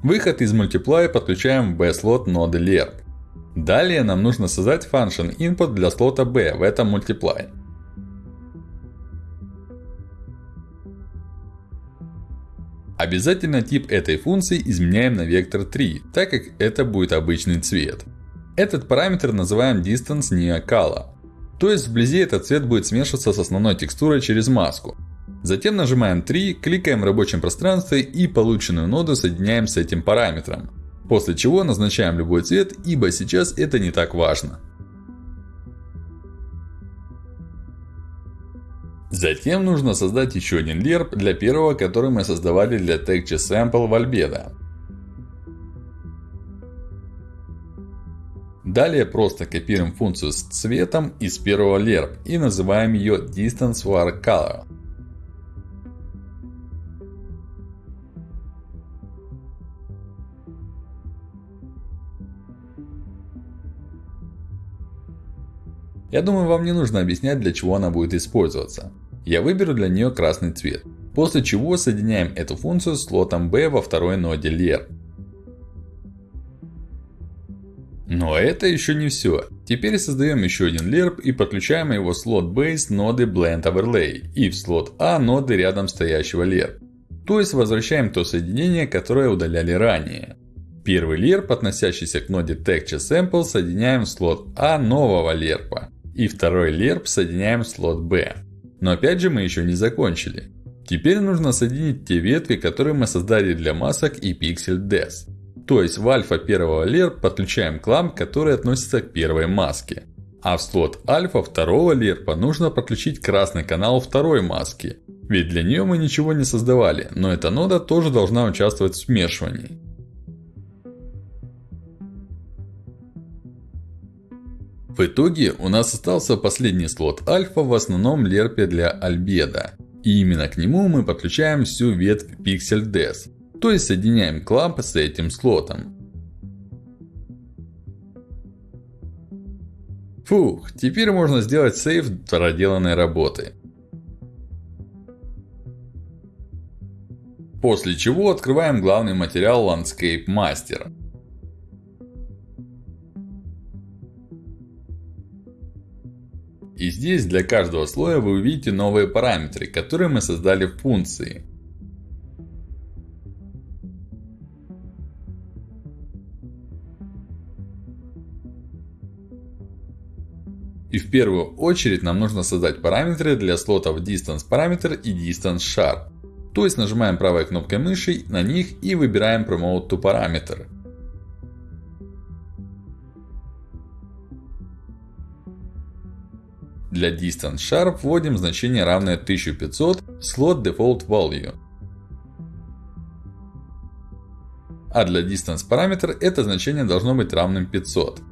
Выход из Multiply подключаем в B слот ноды LERP. Далее нам нужно создать Function Input для слота B в этом Multiply. Обязательно тип этой функции изменяем на вектор 3, так как это будет обычный цвет. Этот параметр называем Distance Near Color. То есть вблизи этот цвет будет смешиваться с основной текстурой через маску. Затем нажимаем 3, кликаем в рабочем пространстве и полученную ноду соединяем с этим параметром. После чего назначаем любой цвет, ибо сейчас это не так важно. Затем нужно создать еще один LERP для первого, который мы создавали для Texture Sample в Albedo. Далее просто копируем функцию с цветом из первого lerp и называем ее distance var color. Я думаю, вам не нужно объяснять, для чего она будет использоваться. Я выберу для нее красный цвет. После чего соединяем эту функцию с слотом B во второй ноде ler. Но это еще не все. Теперь создаем еще один LERP и подключаем его в слот B с ноды Blend Overlay и в слот A ноды рядом стоящего LERP. То есть возвращаем то соединение, которое удаляли ранее. Первый LERP, относящийся к ноде Texture Sample, соединяем в слот A нового LERP. И второй LERP соединяем в слот B. Но опять же мы еще не закончили. Теперь нужно соединить те ветви, которые мы создали для масок и Pixel Des. То есть в альфа первого LERP подключаем кламп, который относится к первой маске. А в слот альфа второго LERP нужно подключить красный канал второй маски. Ведь для нее мы ничего не создавали, но эта нода тоже должна участвовать в смешивании. В итоге у нас остался последний слот альфа в основном лерпе для альбеда. И именно к нему мы подключаем всю ветвь Pixel Des. То есть соединяем кламп с этим слотом. Фух, теперь можно сделать сейв проделанной работы. После чего открываем главный материал Landscape Master. И здесь для каждого слоя вы увидите новые параметры, которые мы создали в функции. И в первую очередь нам нужно создать параметры для слотов Distance Parameter и Distance Sharp. То есть нажимаем правой кнопкой мыши на них и выбираем Promote to Parameter. Для Distance Sharp вводим значение равное 1500 в слот Default Value. А для Distance Parameter это значение должно быть равным 500.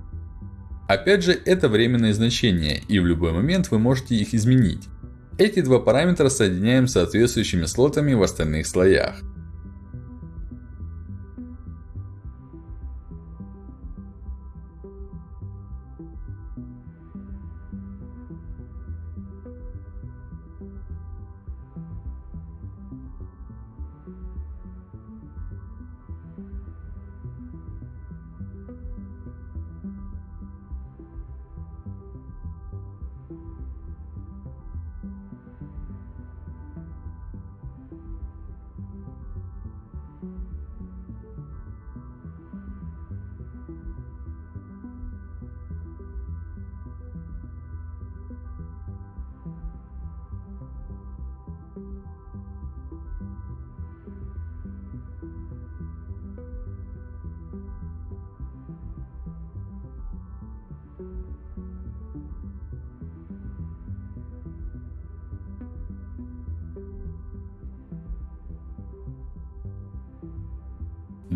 Опять же, это временные значения, и в любой момент вы можете их изменить. Эти два параметра соединяем с соответствующими слотами в остальных слоях.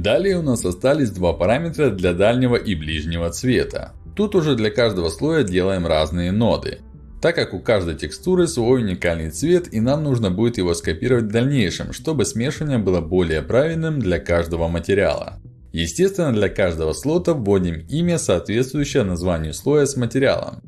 Далее у нас остались два параметра для дальнего и ближнего цвета. Тут уже для каждого слоя делаем разные ноды. Так как у каждой текстуры свой уникальный цвет и нам нужно будет его скопировать в дальнейшем, чтобы смешивание было более правильным для каждого материала. Естественно для каждого слота вводим имя, соответствующее названию слоя с материалом.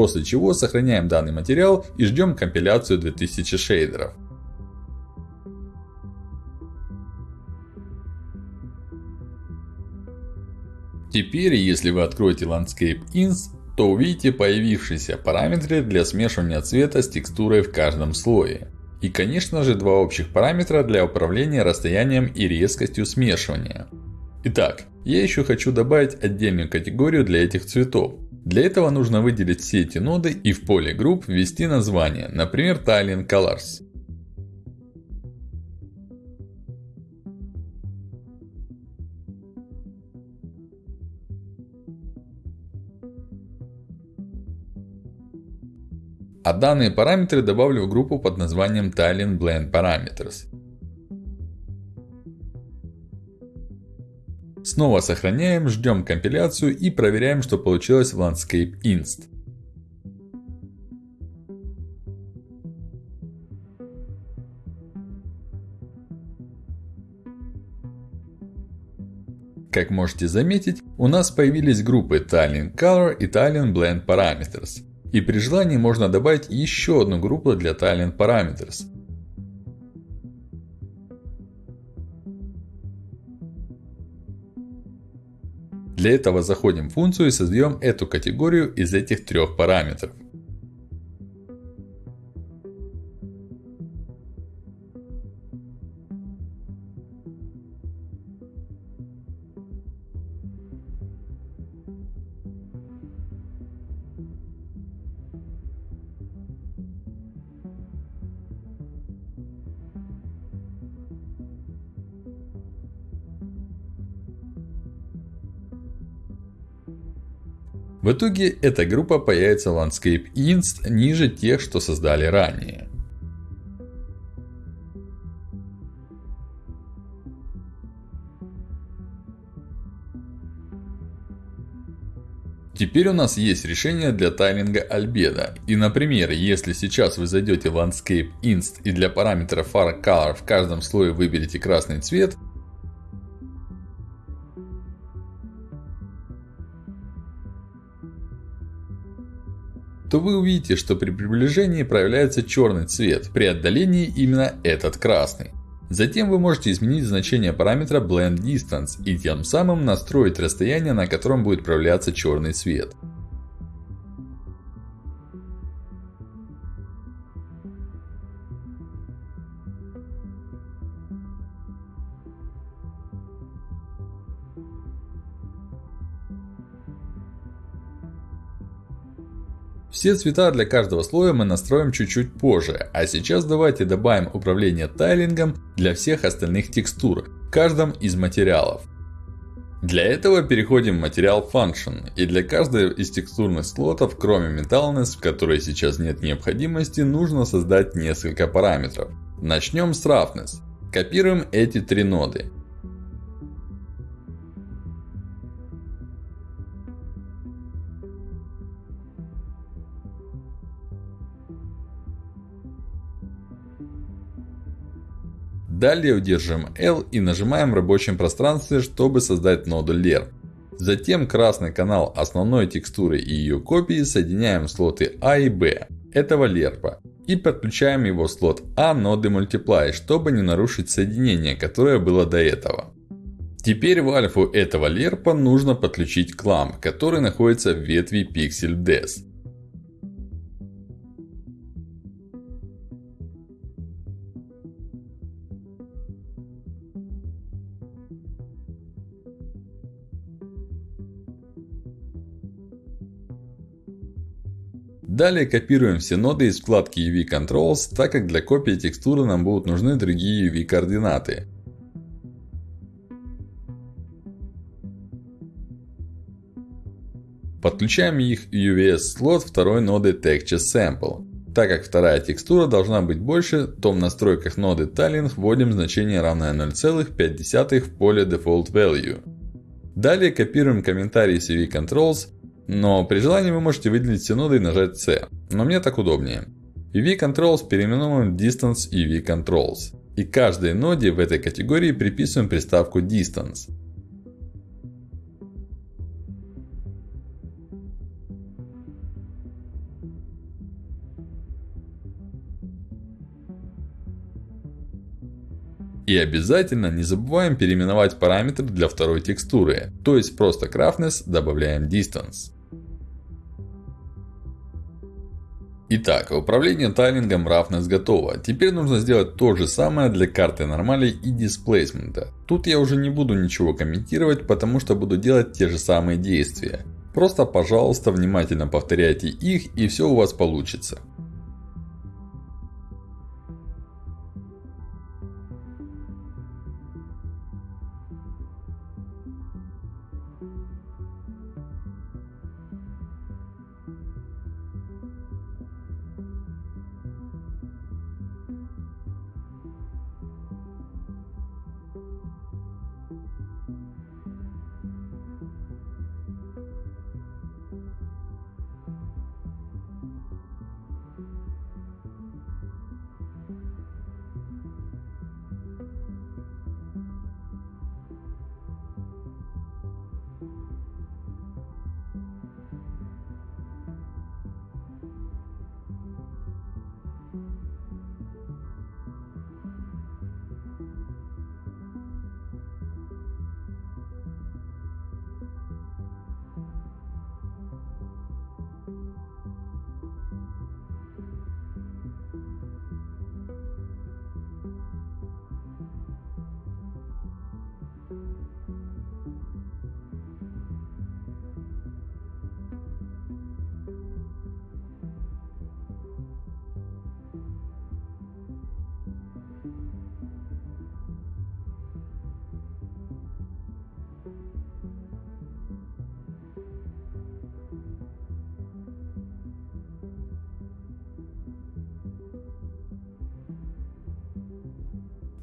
После чего сохраняем данный материал и ждем компиляцию 2000 шейдеров. Теперь, если вы откроете Landscape Inst, то увидите появившиеся параметры для смешивания цвета с текстурой в каждом слое. И конечно же два общих параметра для управления расстоянием и резкостью смешивания. Итак, я еще хочу добавить отдельную категорию для этих цветов. Для этого нужно выделить все эти ноды и в поле групп ввести название, например Tiling Colors. А данные параметры добавлю в группу под названием Tiling Blend Parameters. Снова сохраняем, ждем компиляцию и проверяем, что получилось в Landscape Inst. Как можете заметить, у нас появились группы Tiling Color и Tiling Blend Parameters. И при желании можно добавить еще одну группу для Tiling Parameters. Для этого заходим в функцию и создаем эту категорию из этих трех параметров. Итоге эта группа появится в Landscape Inst ниже тех, что создали ранее. Теперь у нас есть решение для тайлинга альбедо. И например, если сейчас вы зайдете в Landscape Inst и для параметра Far Color в каждом слое выберете красный цвет, то вы увидите, что при приближении проявляется черный цвет, при отдалении именно этот красный. Затем вы можете изменить значение параметра Blend Distance и тем самым настроить расстояние, на котором будет проявляться черный цвет. Все цвета для каждого слоя мы настроим чуть-чуть позже. А сейчас давайте добавим управление тайлингом для всех остальных текстур, в каждом из материалов. Для этого переходим в материал Function. И для каждой из текстурных слотов, кроме Metalness, в которой сейчас нет необходимости, нужно создать несколько параметров. Начнем с Roughness. Копируем эти три ноды. Далее удерживаем L и нажимаем в рабочем пространстве, чтобы создать ноду Layer. Затем красный канал основной текстуры и ее копии соединяем в слоты A и B этого лерпа. И подключаем его в слот A ноды Multiply, чтобы не нарушить соединение, которое было до этого. Теперь в альфу этого лерпа нужно подключить кламп, который находится в ветви Pixel Des. Далее копируем все ноды из вкладки UV Controls, так как для копии текстуры нам будут нужны другие UV координаты. Подключаем их в UVS слот второй ноды Texture Sample. Так как вторая текстура должна быть больше, то в настройках ноды Tiling вводим значение равное 0,5 в поле Default Value. Далее копируем комментарии CV Controls, но при желании вы можете выделить все ноды и нажать C. Но мне так удобнее. UV Controls переименовываем в Distance UV Controls. И каждой ноде в этой категории приписываем приставку Distance. И обязательно не забываем переименовать параметр для второй текстуры. То есть просто Craftness добавляем Distance. Итак, управление тайлингом Roughness готово. Теперь нужно сделать то же самое для карты нормалей и дисплейсмента. Тут я уже не буду ничего комментировать, потому что буду делать те же самые действия. Просто, пожалуйста, внимательно повторяйте их и все у вас получится.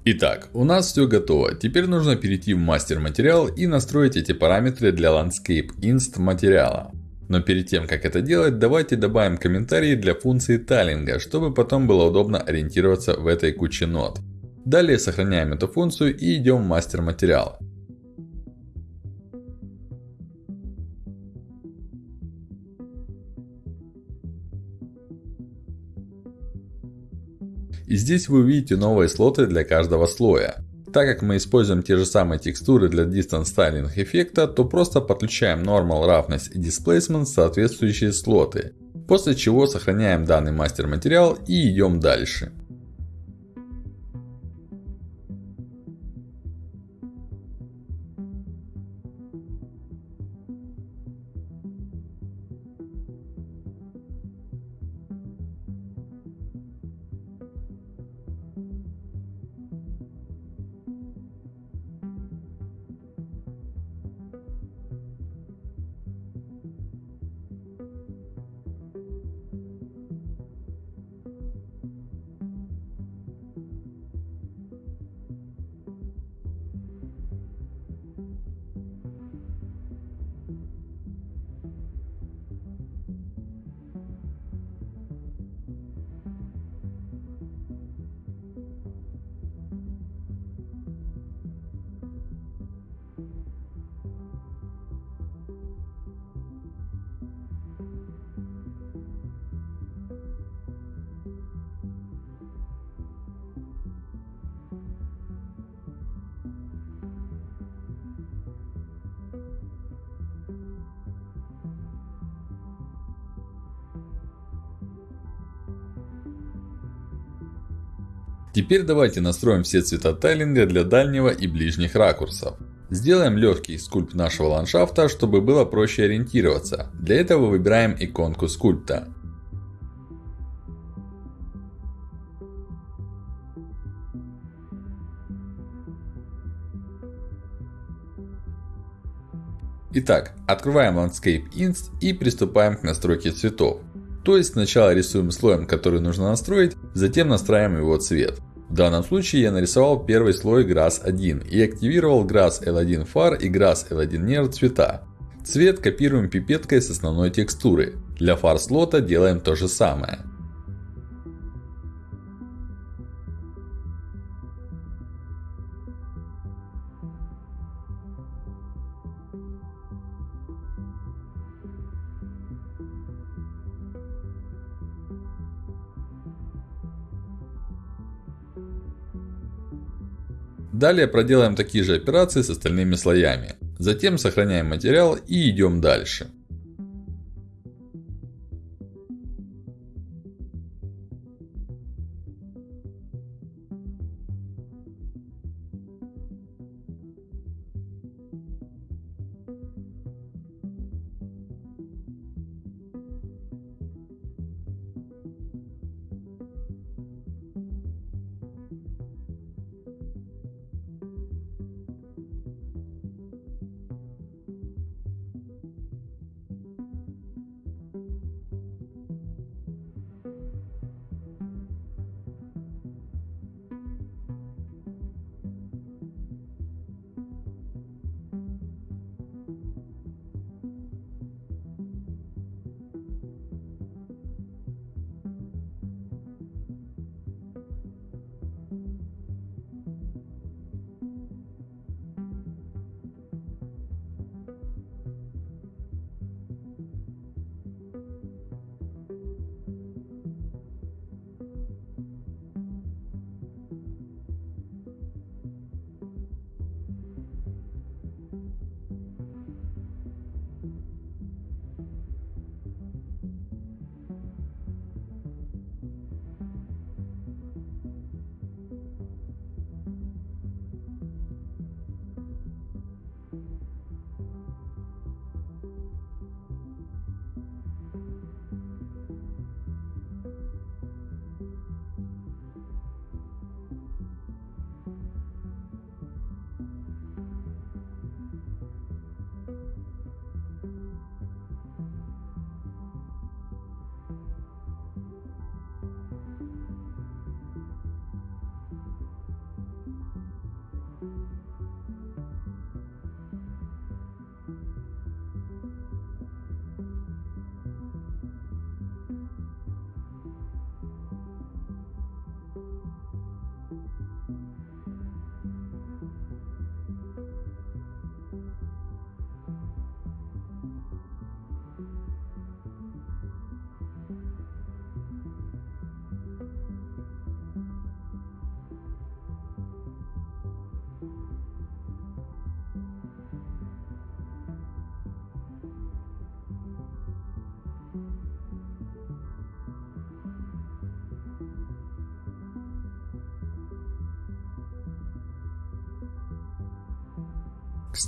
Итак, у нас все готово. Теперь нужно перейти в мастер материал и настроить эти параметры для Landscape Inst материала. Но перед тем как это делать, давайте добавим комментарии для функции тайлинга, чтобы потом было удобно ориентироваться в этой куче нод. Далее сохраняем эту функцию и идем в мастер материал. Здесь вы увидите новые слоты для каждого слоя. Так как мы используем те же самые текстуры для Distance Styling эффекта, то просто подключаем Normal, Roughness и Displacement в соответствующие слоты. После чего сохраняем данный мастер материал и идем дальше. Теперь давайте настроим все цвета тайлинга для дальнего и ближних ракурсов. Сделаем легкий скульпт нашего ландшафта, чтобы было проще ориентироваться. Для этого выбираем иконку скульпта. Итак, открываем Landscape Inst и приступаем к настройке цветов. То есть сначала рисуем слоем, который нужно настроить, затем настраиваем его цвет. В данном случае я нарисовал первый слой Grass 1 и активировал Grass L1 Far и Grass L1 Near цвета. Цвет копируем пипеткой с основной текстуры. Для фар слота делаем то же самое. Далее проделаем такие же операции с остальными слоями. Затем сохраняем материал и идем дальше.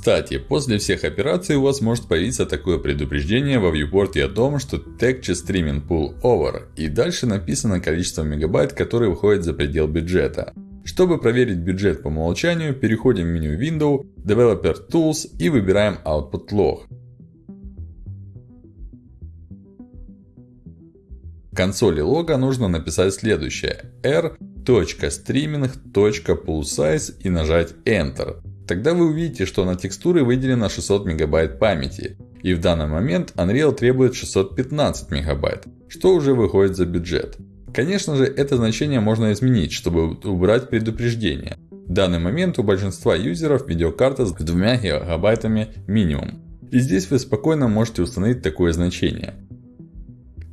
Кстати, после всех операций у вас может появиться такое предупреждение во viewport о том, что Texture Streaming Pull Over. И дальше написано количество мегабайт, которые выходят за предел бюджета. Чтобы проверить бюджет по умолчанию, переходим в меню Window, Developer Tools и выбираем Output Log. В консоли лога нужно написать следующее. r.streaming.pullSize и нажать Enter. Тогда вы увидите, что на текстуры выделено 600 мегабайт памяти. И в данный момент Unreal требует 615 мегабайт, что уже выходит за бюджет. Конечно же, это значение можно изменить, чтобы убрать предупреждение. В данный момент у большинства юзеров видеокарта с 2 гигабайтами минимум. И здесь вы спокойно можете установить такое значение.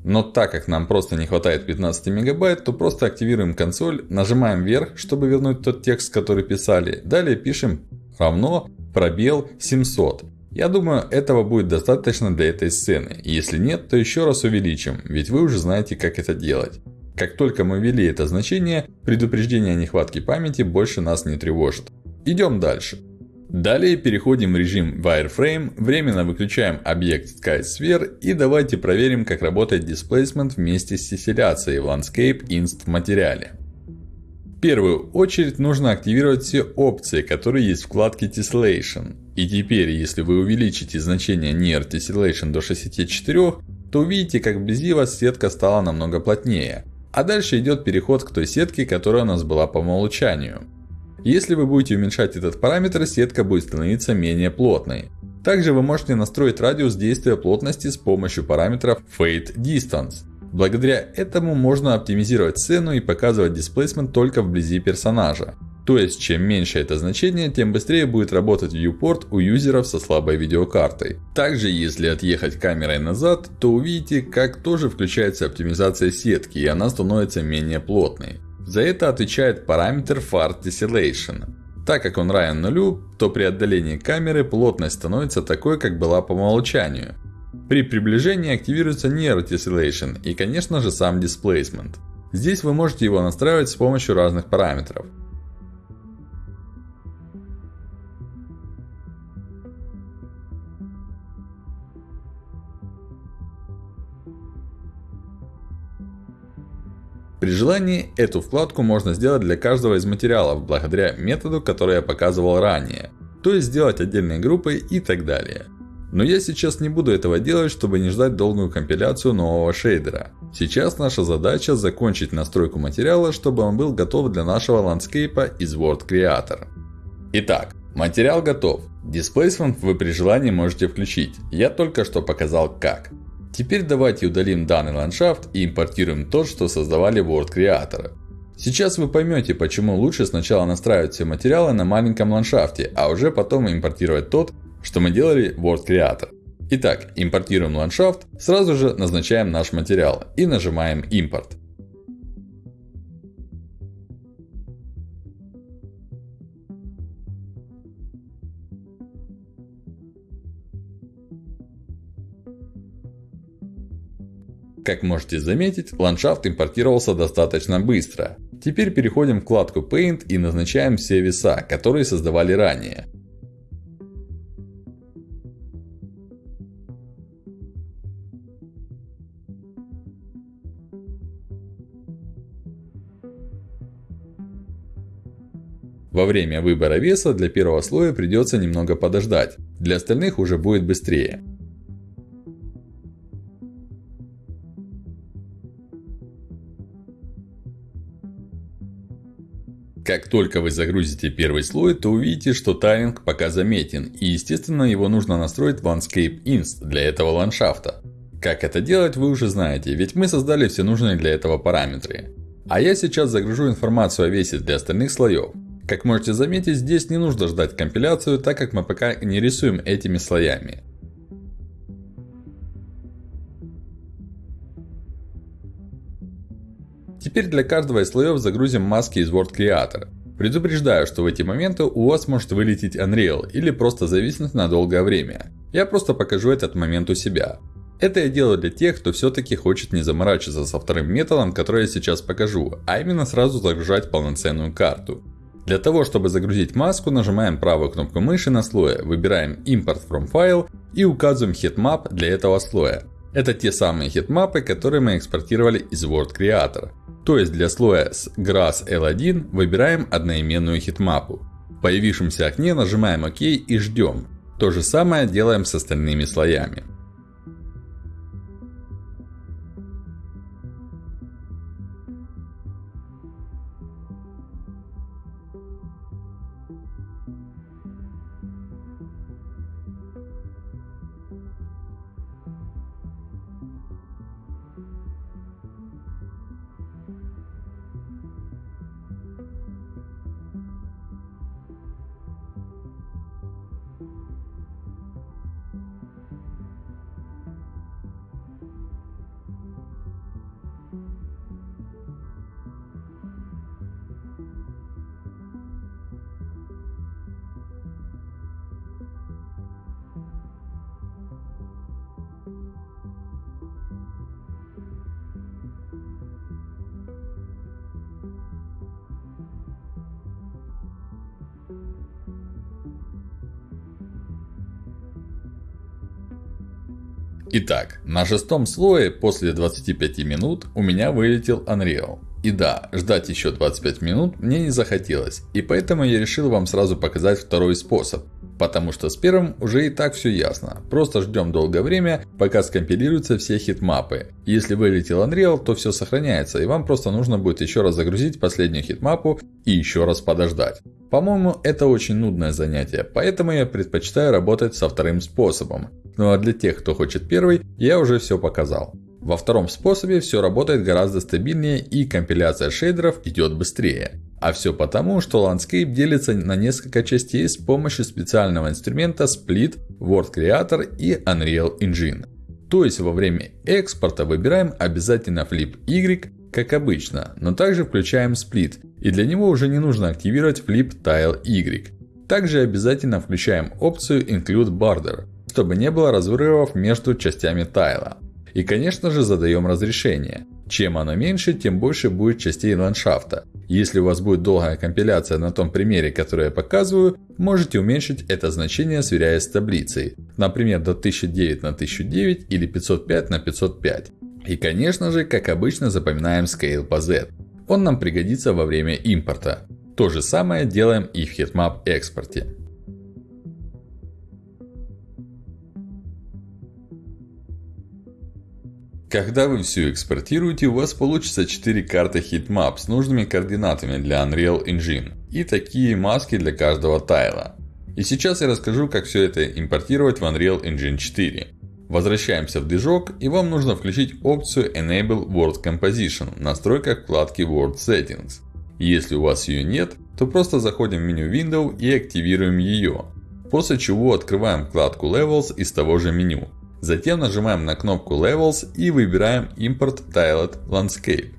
Но так как нам просто не хватает 15 мегабайт, то просто активируем консоль, нажимаем вверх, чтобы вернуть тот текст, который писали. Далее пишем равно пробел 700. Я думаю, этого будет достаточно для этой сцены. Если нет, то еще раз увеличим, ведь вы уже знаете, как это делать. Как только мы ввели это значение, предупреждение о нехватке памяти больше нас не тревожит. Идем дальше. Далее переходим в режим Wireframe, временно выключаем объект SkySphere и давайте проверим, как работает Displacement вместе с тесселяцией в Landscape Inst в материале. Первую очередь нужно активировать все опции, которые есть в вкладке Tessellation. И теперь, если вы увеличите значение Near Tessellation до 64, то увидите, как вблизи вас сетка стала намного плотнее. А дальше идет переход к той сетке, которая у нас была по умолчанию. Если вы будете уменьшать этот параметр, сетка будет становиться менее плотной. Также вы можете настроить радиус действия плотности с помощью параметров Fade Distance. Благодаря этому можно оптимизировать сцену и показывать displacement только вблизи персонажа. То есть, чем меньше это значение, тем быстрее будет работать viewport у юзеров со слабой видеокартой. Также, если отъехать камерой назад, то увидите, как тоже включается оптимизация сетки, и она становится менее плотной. За это отвечает параметр Far Tessellation. Так как он равен нулю, то при отдалении камеры плотность становится такой, как была по умолчанию. При приближении активируется Near Tessellation и, конечно же, сам Displacement. Здесь вы можете его настраивать с помощью разных параметров. При желании, эту вкладку можно сделать для каждого из материалов, благодаря методу, который я показывал ранее. То есть, сделать отдельной группой и так далее. Но я сейчас не буду этого делать, чтобы не ждать долгую компиляцию нового шейдера. Сейчас наша задача закончить настройку материала, чтобы он был готов для нашего ландскейпа из Word Creator. Итак, материал готов. Displacement вы при желании можете включить. Я только что показал как. Теперь давайте удалим данный ландшафт и импортируем тот, что создавали Word Creator. Сейчас вы поймете, почему лучше сначала настраивать все материалы на маленьком ландшафте, а уже потом импортировать тот, что мы делали Word Creator. Итак, импортируем ландшафт, сразу же назначаем наш материал и нажимаем импорт. Как можете заметить, ландшафт импортировался достаточно быстро. Теперь переходим в вкладку Paint и назначаем все веса, которые создавали ранее. Во время выбора веса для первого слоя придется немного подождать. Для остальных уже будет быстрее. Как только вы загрузите первый слой, то увидите, что тайлинг пока заметен. И естественно его нужно настроить в Landscape Inst для этого ландшафта. Как это делать вы уже знаете, ведь мы создали все нужные для этого параметры. А я сейчас загружу информацию о весе для остальных слоев. Как можете заметить, здесь не нужно ждать компиляцию, так как мы пока не рисуем этими слоями. Теперь для каждого из слоев загрузим маски из Word Creator. Предупреждаю, что в эти моменты у вас может вылететь Unreal или просто зависнуть на долгое время. Я просто покажу этот момент у себя. Это я делаю для тех, кто все-таки хочет не заморачиваться со вторым методом, который я сейчас покажу, а именно сразу загружать полноценную карту. Для того, чтобы загрузить маску, нажимаем правую кнопку мыши на слое, выбираем Import from File и указываем heatmap для этого слоя. Это те самые heatmap ы, которые мы экспортировали из World Creator. То есть для слоя с Grass L1 выбираем одноименную heatmap у. В появившемся окне нажимаем ОК и ждем. То же самое делаем с остальными слоями. Итак, на шестом слое после 25 минут у меня вылетел Unreal. И да, ждать еще 25 минут мне не захотелось. И поэтому я решил вам сразу показать второй способ. Потому что с первым уже и так все ясно. Просто ждем долгое время, пока скомпилируются все heatmap ы. Если вылетел Unreal, то все сохраняется, и вам просто нужно будет еще раз загрузить последнюю heatmap у и еще раз подождать. По-моему, это очень нудное занятие, поэтому я предпочитаю работать со вторым способом. Ну а для тех, кто хочет первый, я уже все показал. Во втором способе все работает гораздо стабильнее и компиляция шейдеров идет быстрее. А все потому, что Landscape делится на несколько частей с помощью специального инструмента Split, Word Creator и Unreal Engine. То есть во время экспорта выбираем обязательно Flip Y, как обычно, но также включаем Split, и для него уже не нужно активировать Flip Tile Y. Также обязательно включаем опцию Include Border, чтобы не было разрывов между частями тайла. И конечно же задаем разрешение. Чем оно меньше, тем больше будет частей ландшафта. Если у вас будет долгая компиляция на том примере, который я показываю, можете уменьшить это значение, сверяясь с таблицей. Например, до 1009 на 1009 или 505 на 505. И конечно же, как обычно, запоминаем scale по Z. Он нам пригодится во время импорта. То же самое делаем и в Heatmap экспорте. Когда вы все экспортируете, у вас получится 4 карты heatmap с нужными координатами для Unreal Engine. И такие маски для каждого тайла. И сейчас я расскажу, как все это импортировать в Unreal Engine 4. Возвращаемся в движок, и вам нужно включить опцию Enable World Composition в настройках вкладки World Settings. Если у вас ее нет, то просто заходим в меню Window и активируем ее. После чего открываем вкладку Levels из того же меню. Затем нажимаем на кнопку Levels и выбираем Import Tiled Landscape.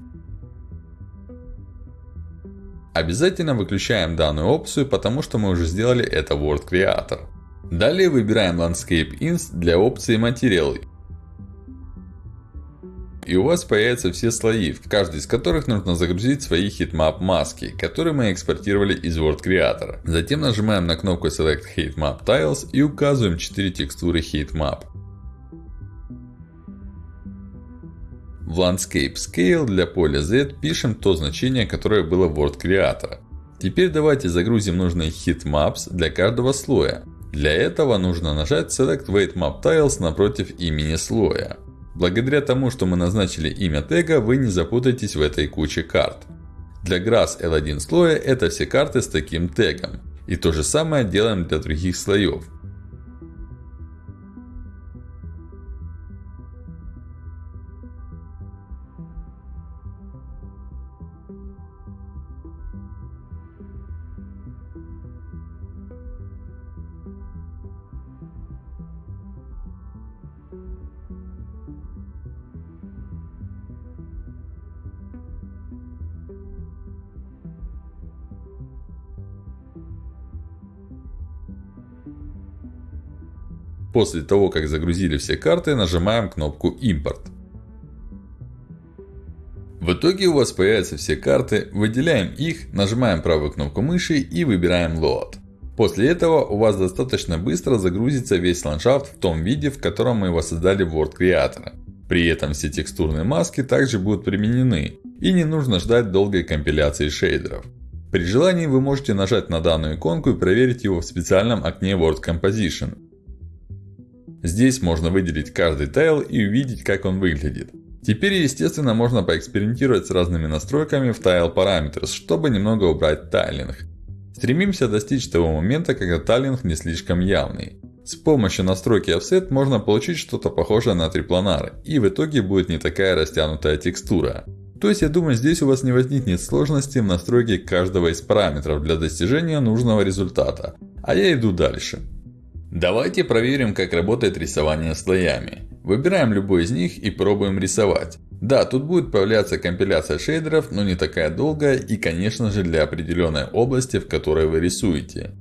Обязательно выключаем данную опцию, потому что мы уже сделали это в Word Creator. Далее выбираем Landscape Inst для опции Material. И у вас появятся все слои, в каждый из которых нужно загрузить свои heatmap маски, которые мы экспортировали из Word Creator. Затем нажимаем на кнопку Select Heatmap Tiles и указываем 4 текстуры heatmap. В Landscape Scale для поля Z пишем то значение, которое было в Word Creator. Теперь давайте загрузим нужные heatmaps для каждого слоя. Для этого нужно нажать Select Weight Map Tiles напротив имени слоя. Благодаря тому, что мы назначили имя тега, вы не запутаетесь в этой куче карт. Для Grass L1 слоя это все карты с таким тегом. И то же самое делаем для других слоев. После того, как загрузили все карты, нажимаем кнопку «Импорт». В итоге у вас появятся все карты, выделяем их, нажимаем правую кнопку мыши и выбираем Load. После этого у вас достаточно быстро загрузится весь ландшафт в том виде, в котором мы его создали в Word Creator. При этом все текстурные маски также будут применены. И не нужно ждать долгой компиляции шейдеров. При желании вы можете нажать на данную иконку и проверить его в специальном окне Word Composition. Здесь можно выделить каждый тайл и увидеть, как он выглядит. Теперь, естественно, можно поэкспериментировать с разными настройками в Tile Parameters, чтобы немного убрать тайлинг. Стремимся достичь того момента, когда тайлинг не слишком явный. С помощью настройки Offset можно получить что-то похожее на трипланар, и в итоге будет не такая растянутая текстура. То есть, я думаю, здесь у вас не возникнет сложности в настройке каждого из параметров для достижения нужного результата. А я иду дальше. Давайте проверим, как работает рисование слоями. Выбираем любой из них и пробуем рисовать. Да, тут будет появляться компиляция шейдеров, но не такая долгая и, конечно же, для определенной области, в которой вы рисуете.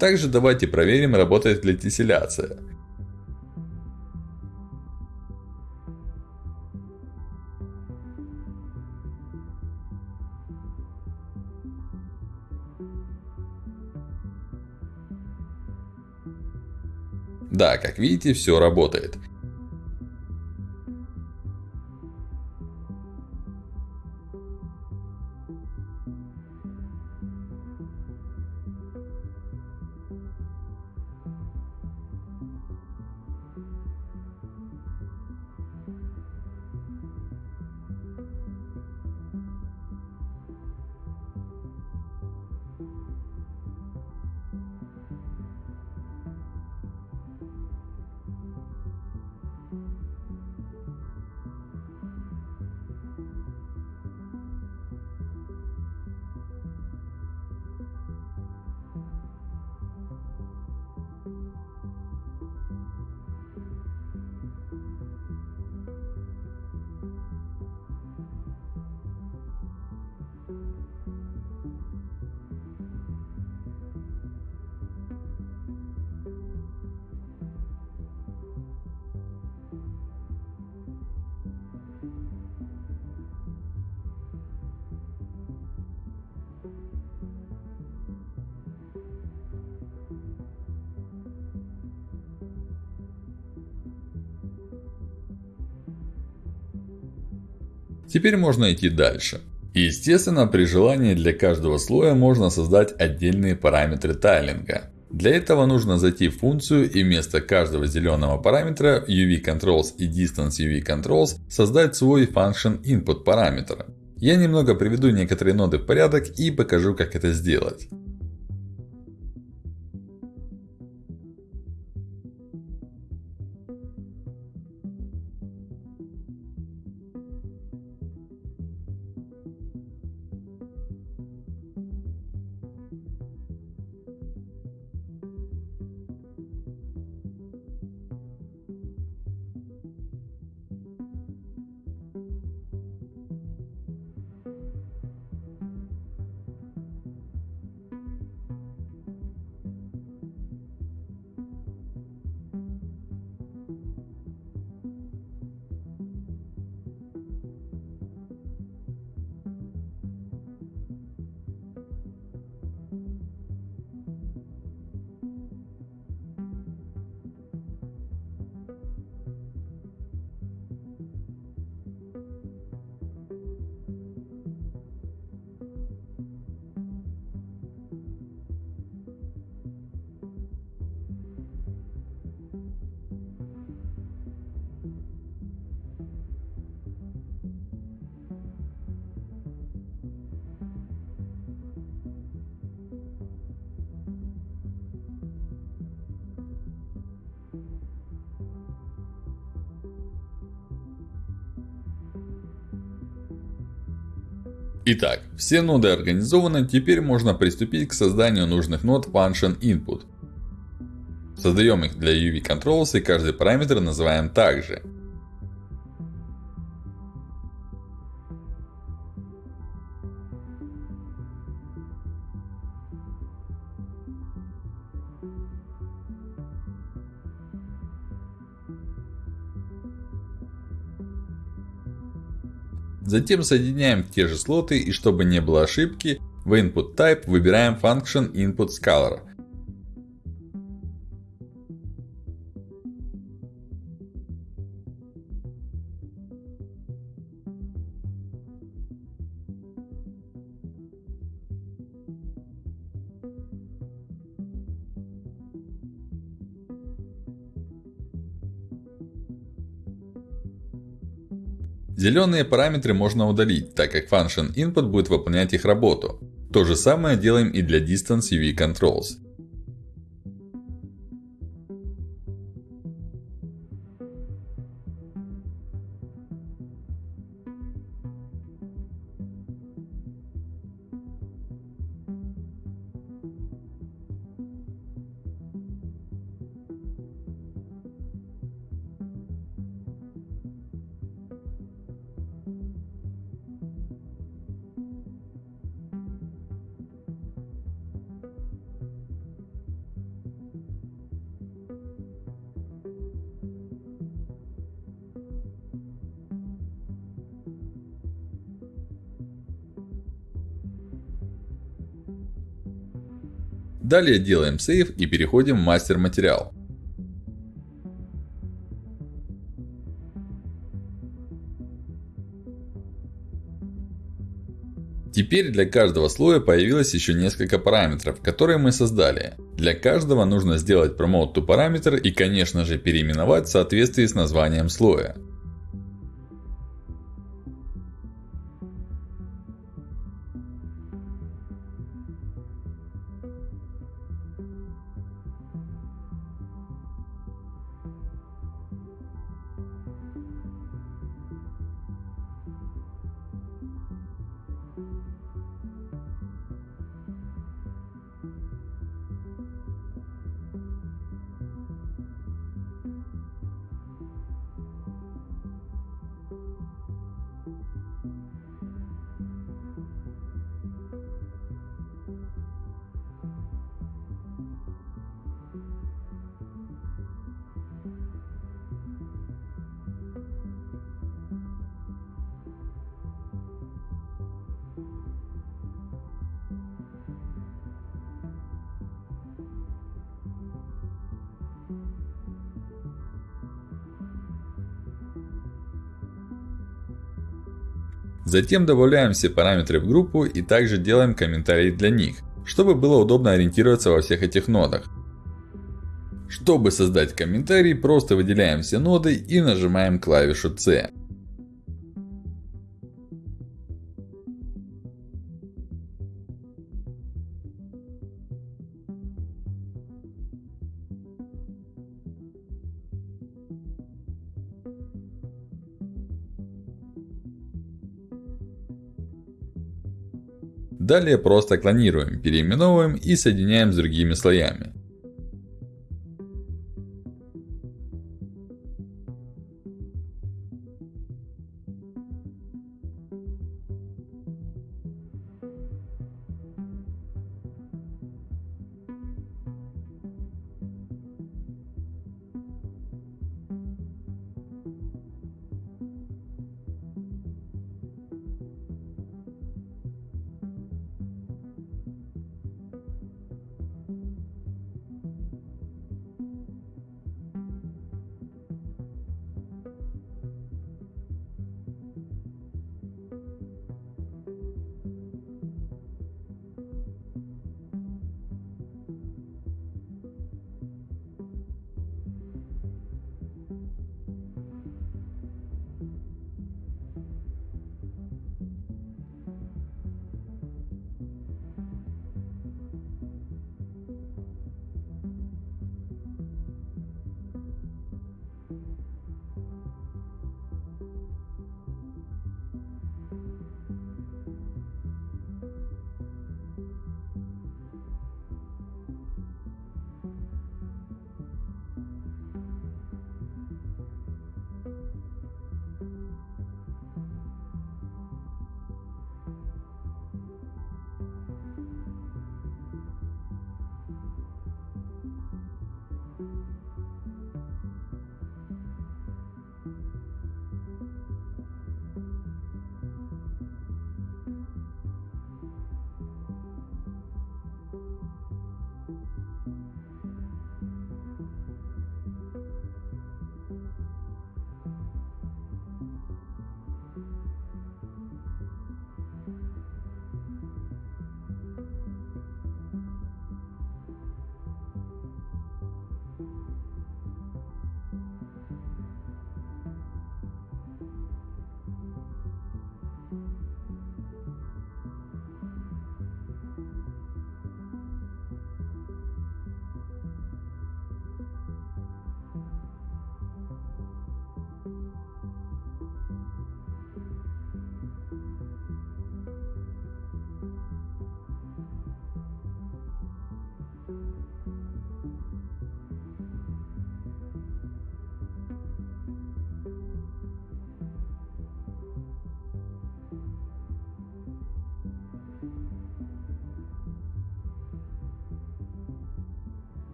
Также давайте проверим, работает ли тесселяция. Да, как видите, все работает. Теперь можно идти дальше. Естественно, при желании для каждого слоя можно создать отдельные параметры тайлинга. Для этого нужно зайти в функцию и вместо каждого зеленого параметра UV Controls и Distance UV Controls создать свой Function Input параметр. Я немного приведу некоторые ноды в порядок и покажу как это сделать. Итак, все ноды организованы, теперь можно приступить к созданию нужных нод Function Input. Создаем их для UV Controls и каждый параметр называем также. Затем соединяем те же слоты и чтобы не было ошибки, в Input Type выбираем Function Input Scalar. Зеленые параметры можно удалить, так как Function Input будет выполнять их работу. То же самое делаем и для Distance UV Controls. Далее делаем сейв и переходим в мастер материал. Теперь для каждого слоя появилось еще несколько параметров, которые мы создали. Для каждого нужно сделать promote to параметр и конечно же переименовать в соответствии с названием слоя. Затем добавляем все параметры в группу и также делаем комментарии для них, чтобы было удобно ориентироваться во всех этих нодах. Чтобы создать комментарий, просто выделяем все ноды и нажимаем клавишу C. Далее просто клонируем, переименовываем и соединяем с другими слоями.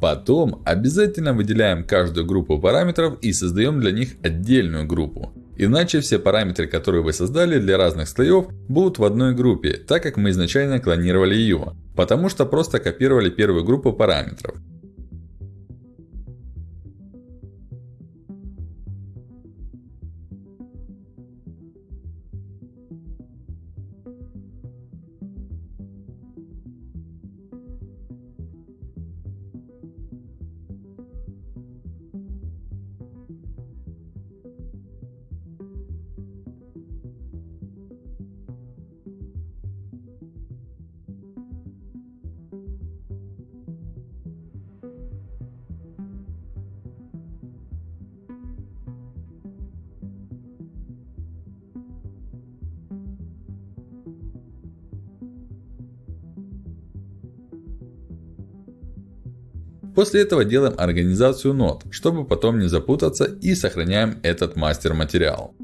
Потом обязательно выделяем каждую группу параметров и создаем для них отдельную группу. Иначе все параметры, которые вы создали для разных слоев, будут в одной группе, так как мы изначально клонировали ее. Потому что просто копировали первую группу параметров. После этого делаем организацию нод, чтобы потом не запутаться и сохраняем этот мастер материал.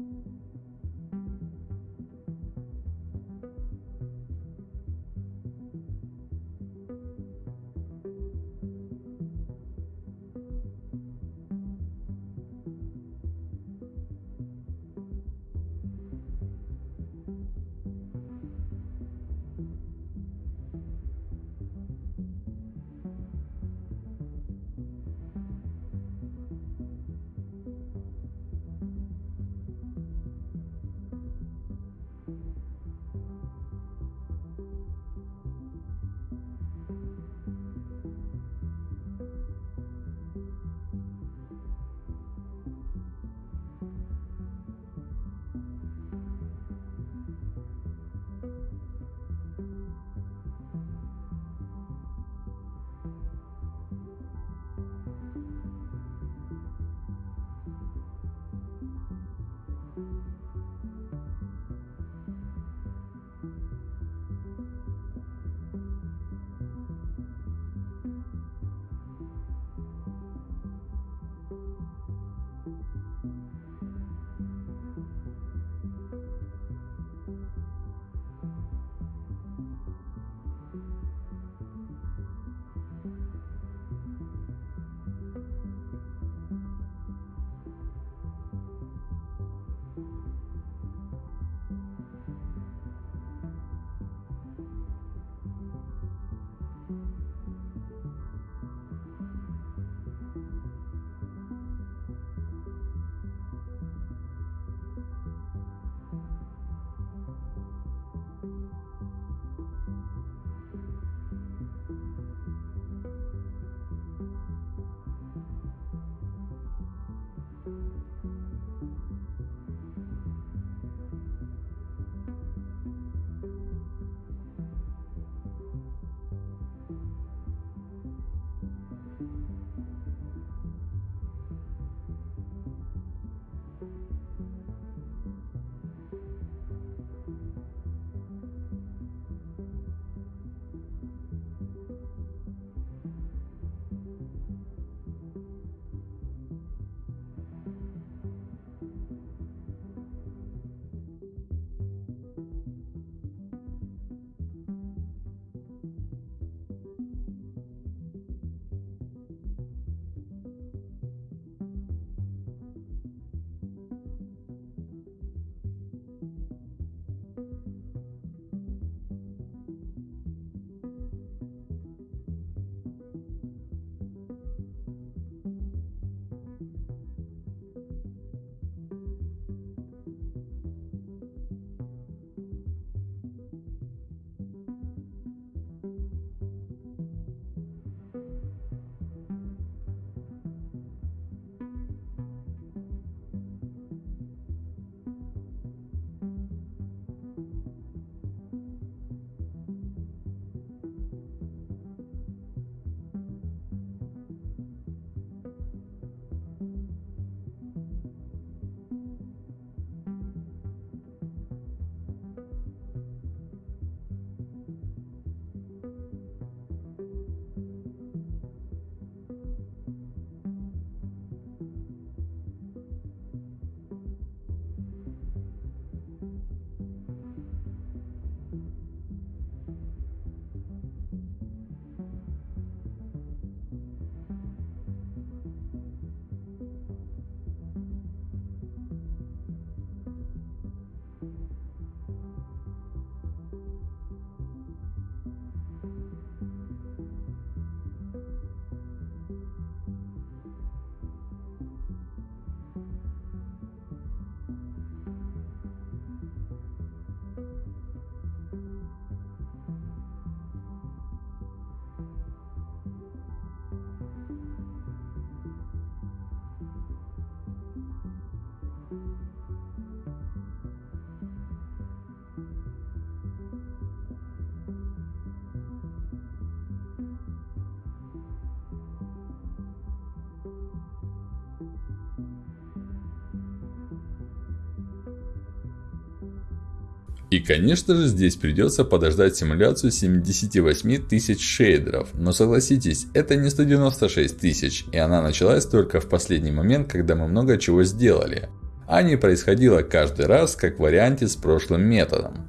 И конечно же здесь придется подождать симуляцию 78 тысяч шейдеров. Но согласитесь, это не 196 тысяч. И она началась только в последний момент, когда мы много чего сделали. А не происходило каждый раз, как в варианте с прошлым методом.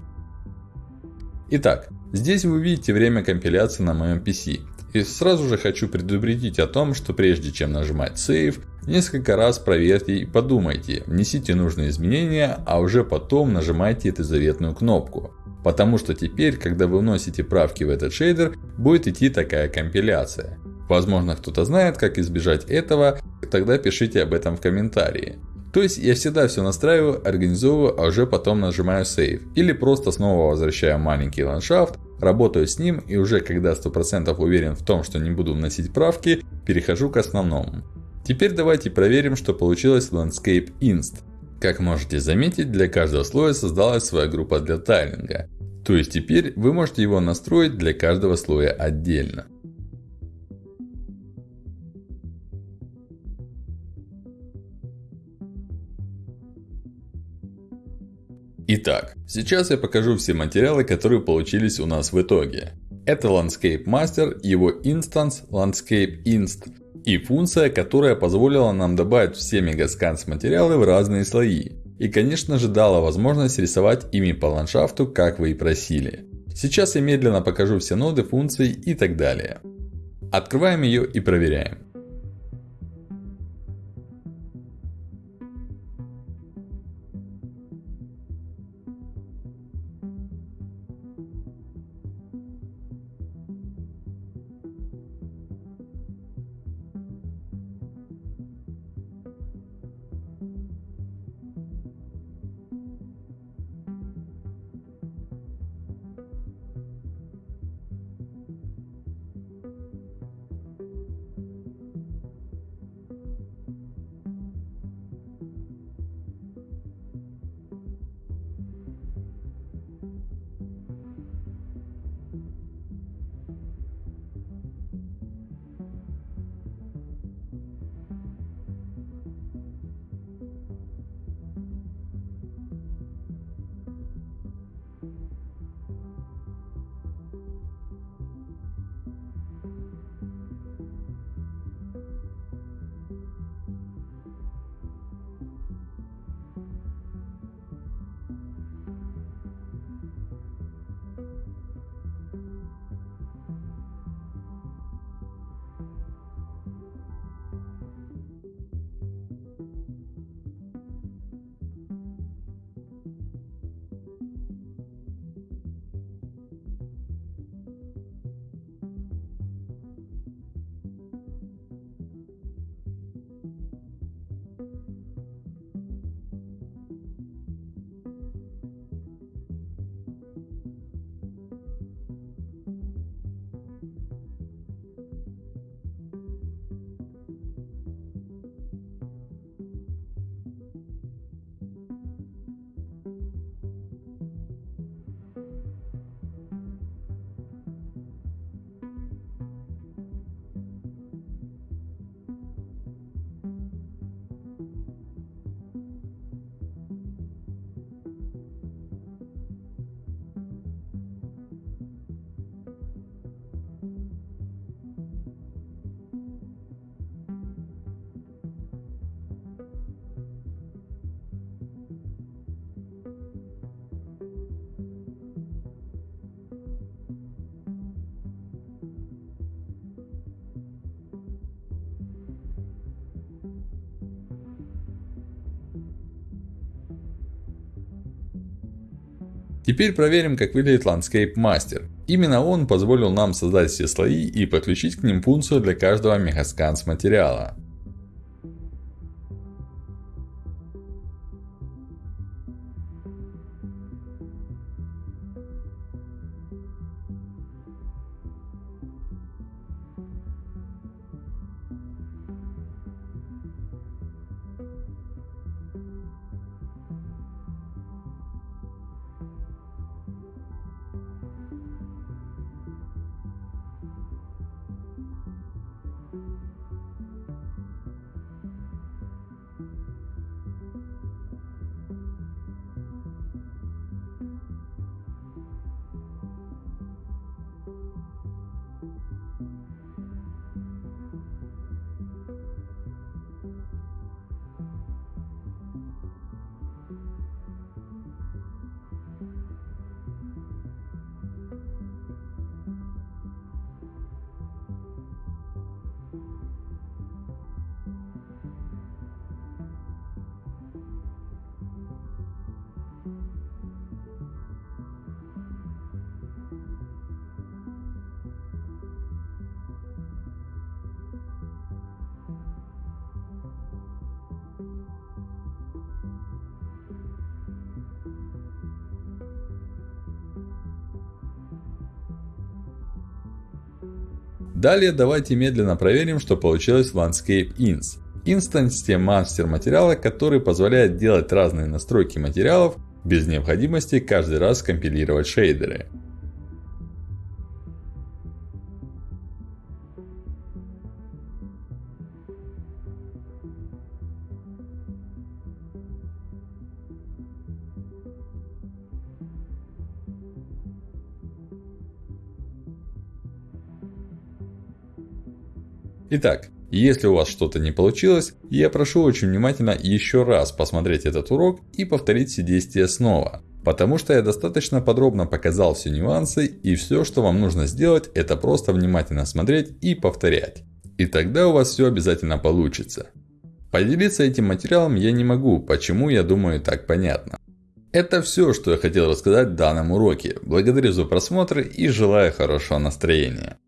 Итак, здесь вы видите время компиляции на моем PC. И сразу же хочу предупредить о том, что прежде чем нажимать Save, несколько раз проверьте и подумайте, внесите нужные изменения, а уже потом нажимайте эту заветную кнопку. Потому что теперь, когда вы вносите правки в этот шейдер, будет идти такая компиляция. Возможно кто-то знает, как избежать этого, тогда пишите об этом в комментарии. То есть я всегда все настраиваю, организовываю, а уже потом нажимаю Save. Или просто снова возвращаю маленький ландшафт, работаю с ним и уже когда 100% уверен в том, что не буду вносить правки, перехожу к основному. Теперь давайте проверим, что получилось в Landscape Inst. Как можете заметить, для каждого слоя создалась своя группа для тайлинга. То есть теперь вы можете его настроить для каждого слоя отдельно. Итак, сейчас я покажу все материалы, которые получились у нас в итоге. Это Landscape Master, его инстанс Landscape Inst и функция, которая позволила нам добавить все Megascans материалы в разные слои. И конечно же дала возможность рисовать ими по ландшафту, как вы и просили. Сейчас я медленно покажу все ноды, функции и так далее. Открываем ее и проверяем. Теперь проверим, как выглядит Landscape Master. Именно он позволил нам создать все слои и подключить к ним функцию для каждого Megascans материала. Далее давайте медленно проверим, что получилось в Landscape Ins. Instance мастер материала, который позволяет делать разные настройки материалов без необходимости каждый раз компилировать шейдеры. Итак, если у вас что-то не получилось, я прошу очень внимательно еще раз посмотреть этот урок и повторить все действия снова. Потому что я достаточно подробно показал все нюансы и все, что вам нужно сделать, это просто внимательно смотреть и повторять. И тогда у вас все обязательно получится. Поделиться этим материалом я не могу, почему я думаю так понятно. Это все, что я хотел рассказать в данном уроке. Благодарю за просмотр и желаю хорошего настроения.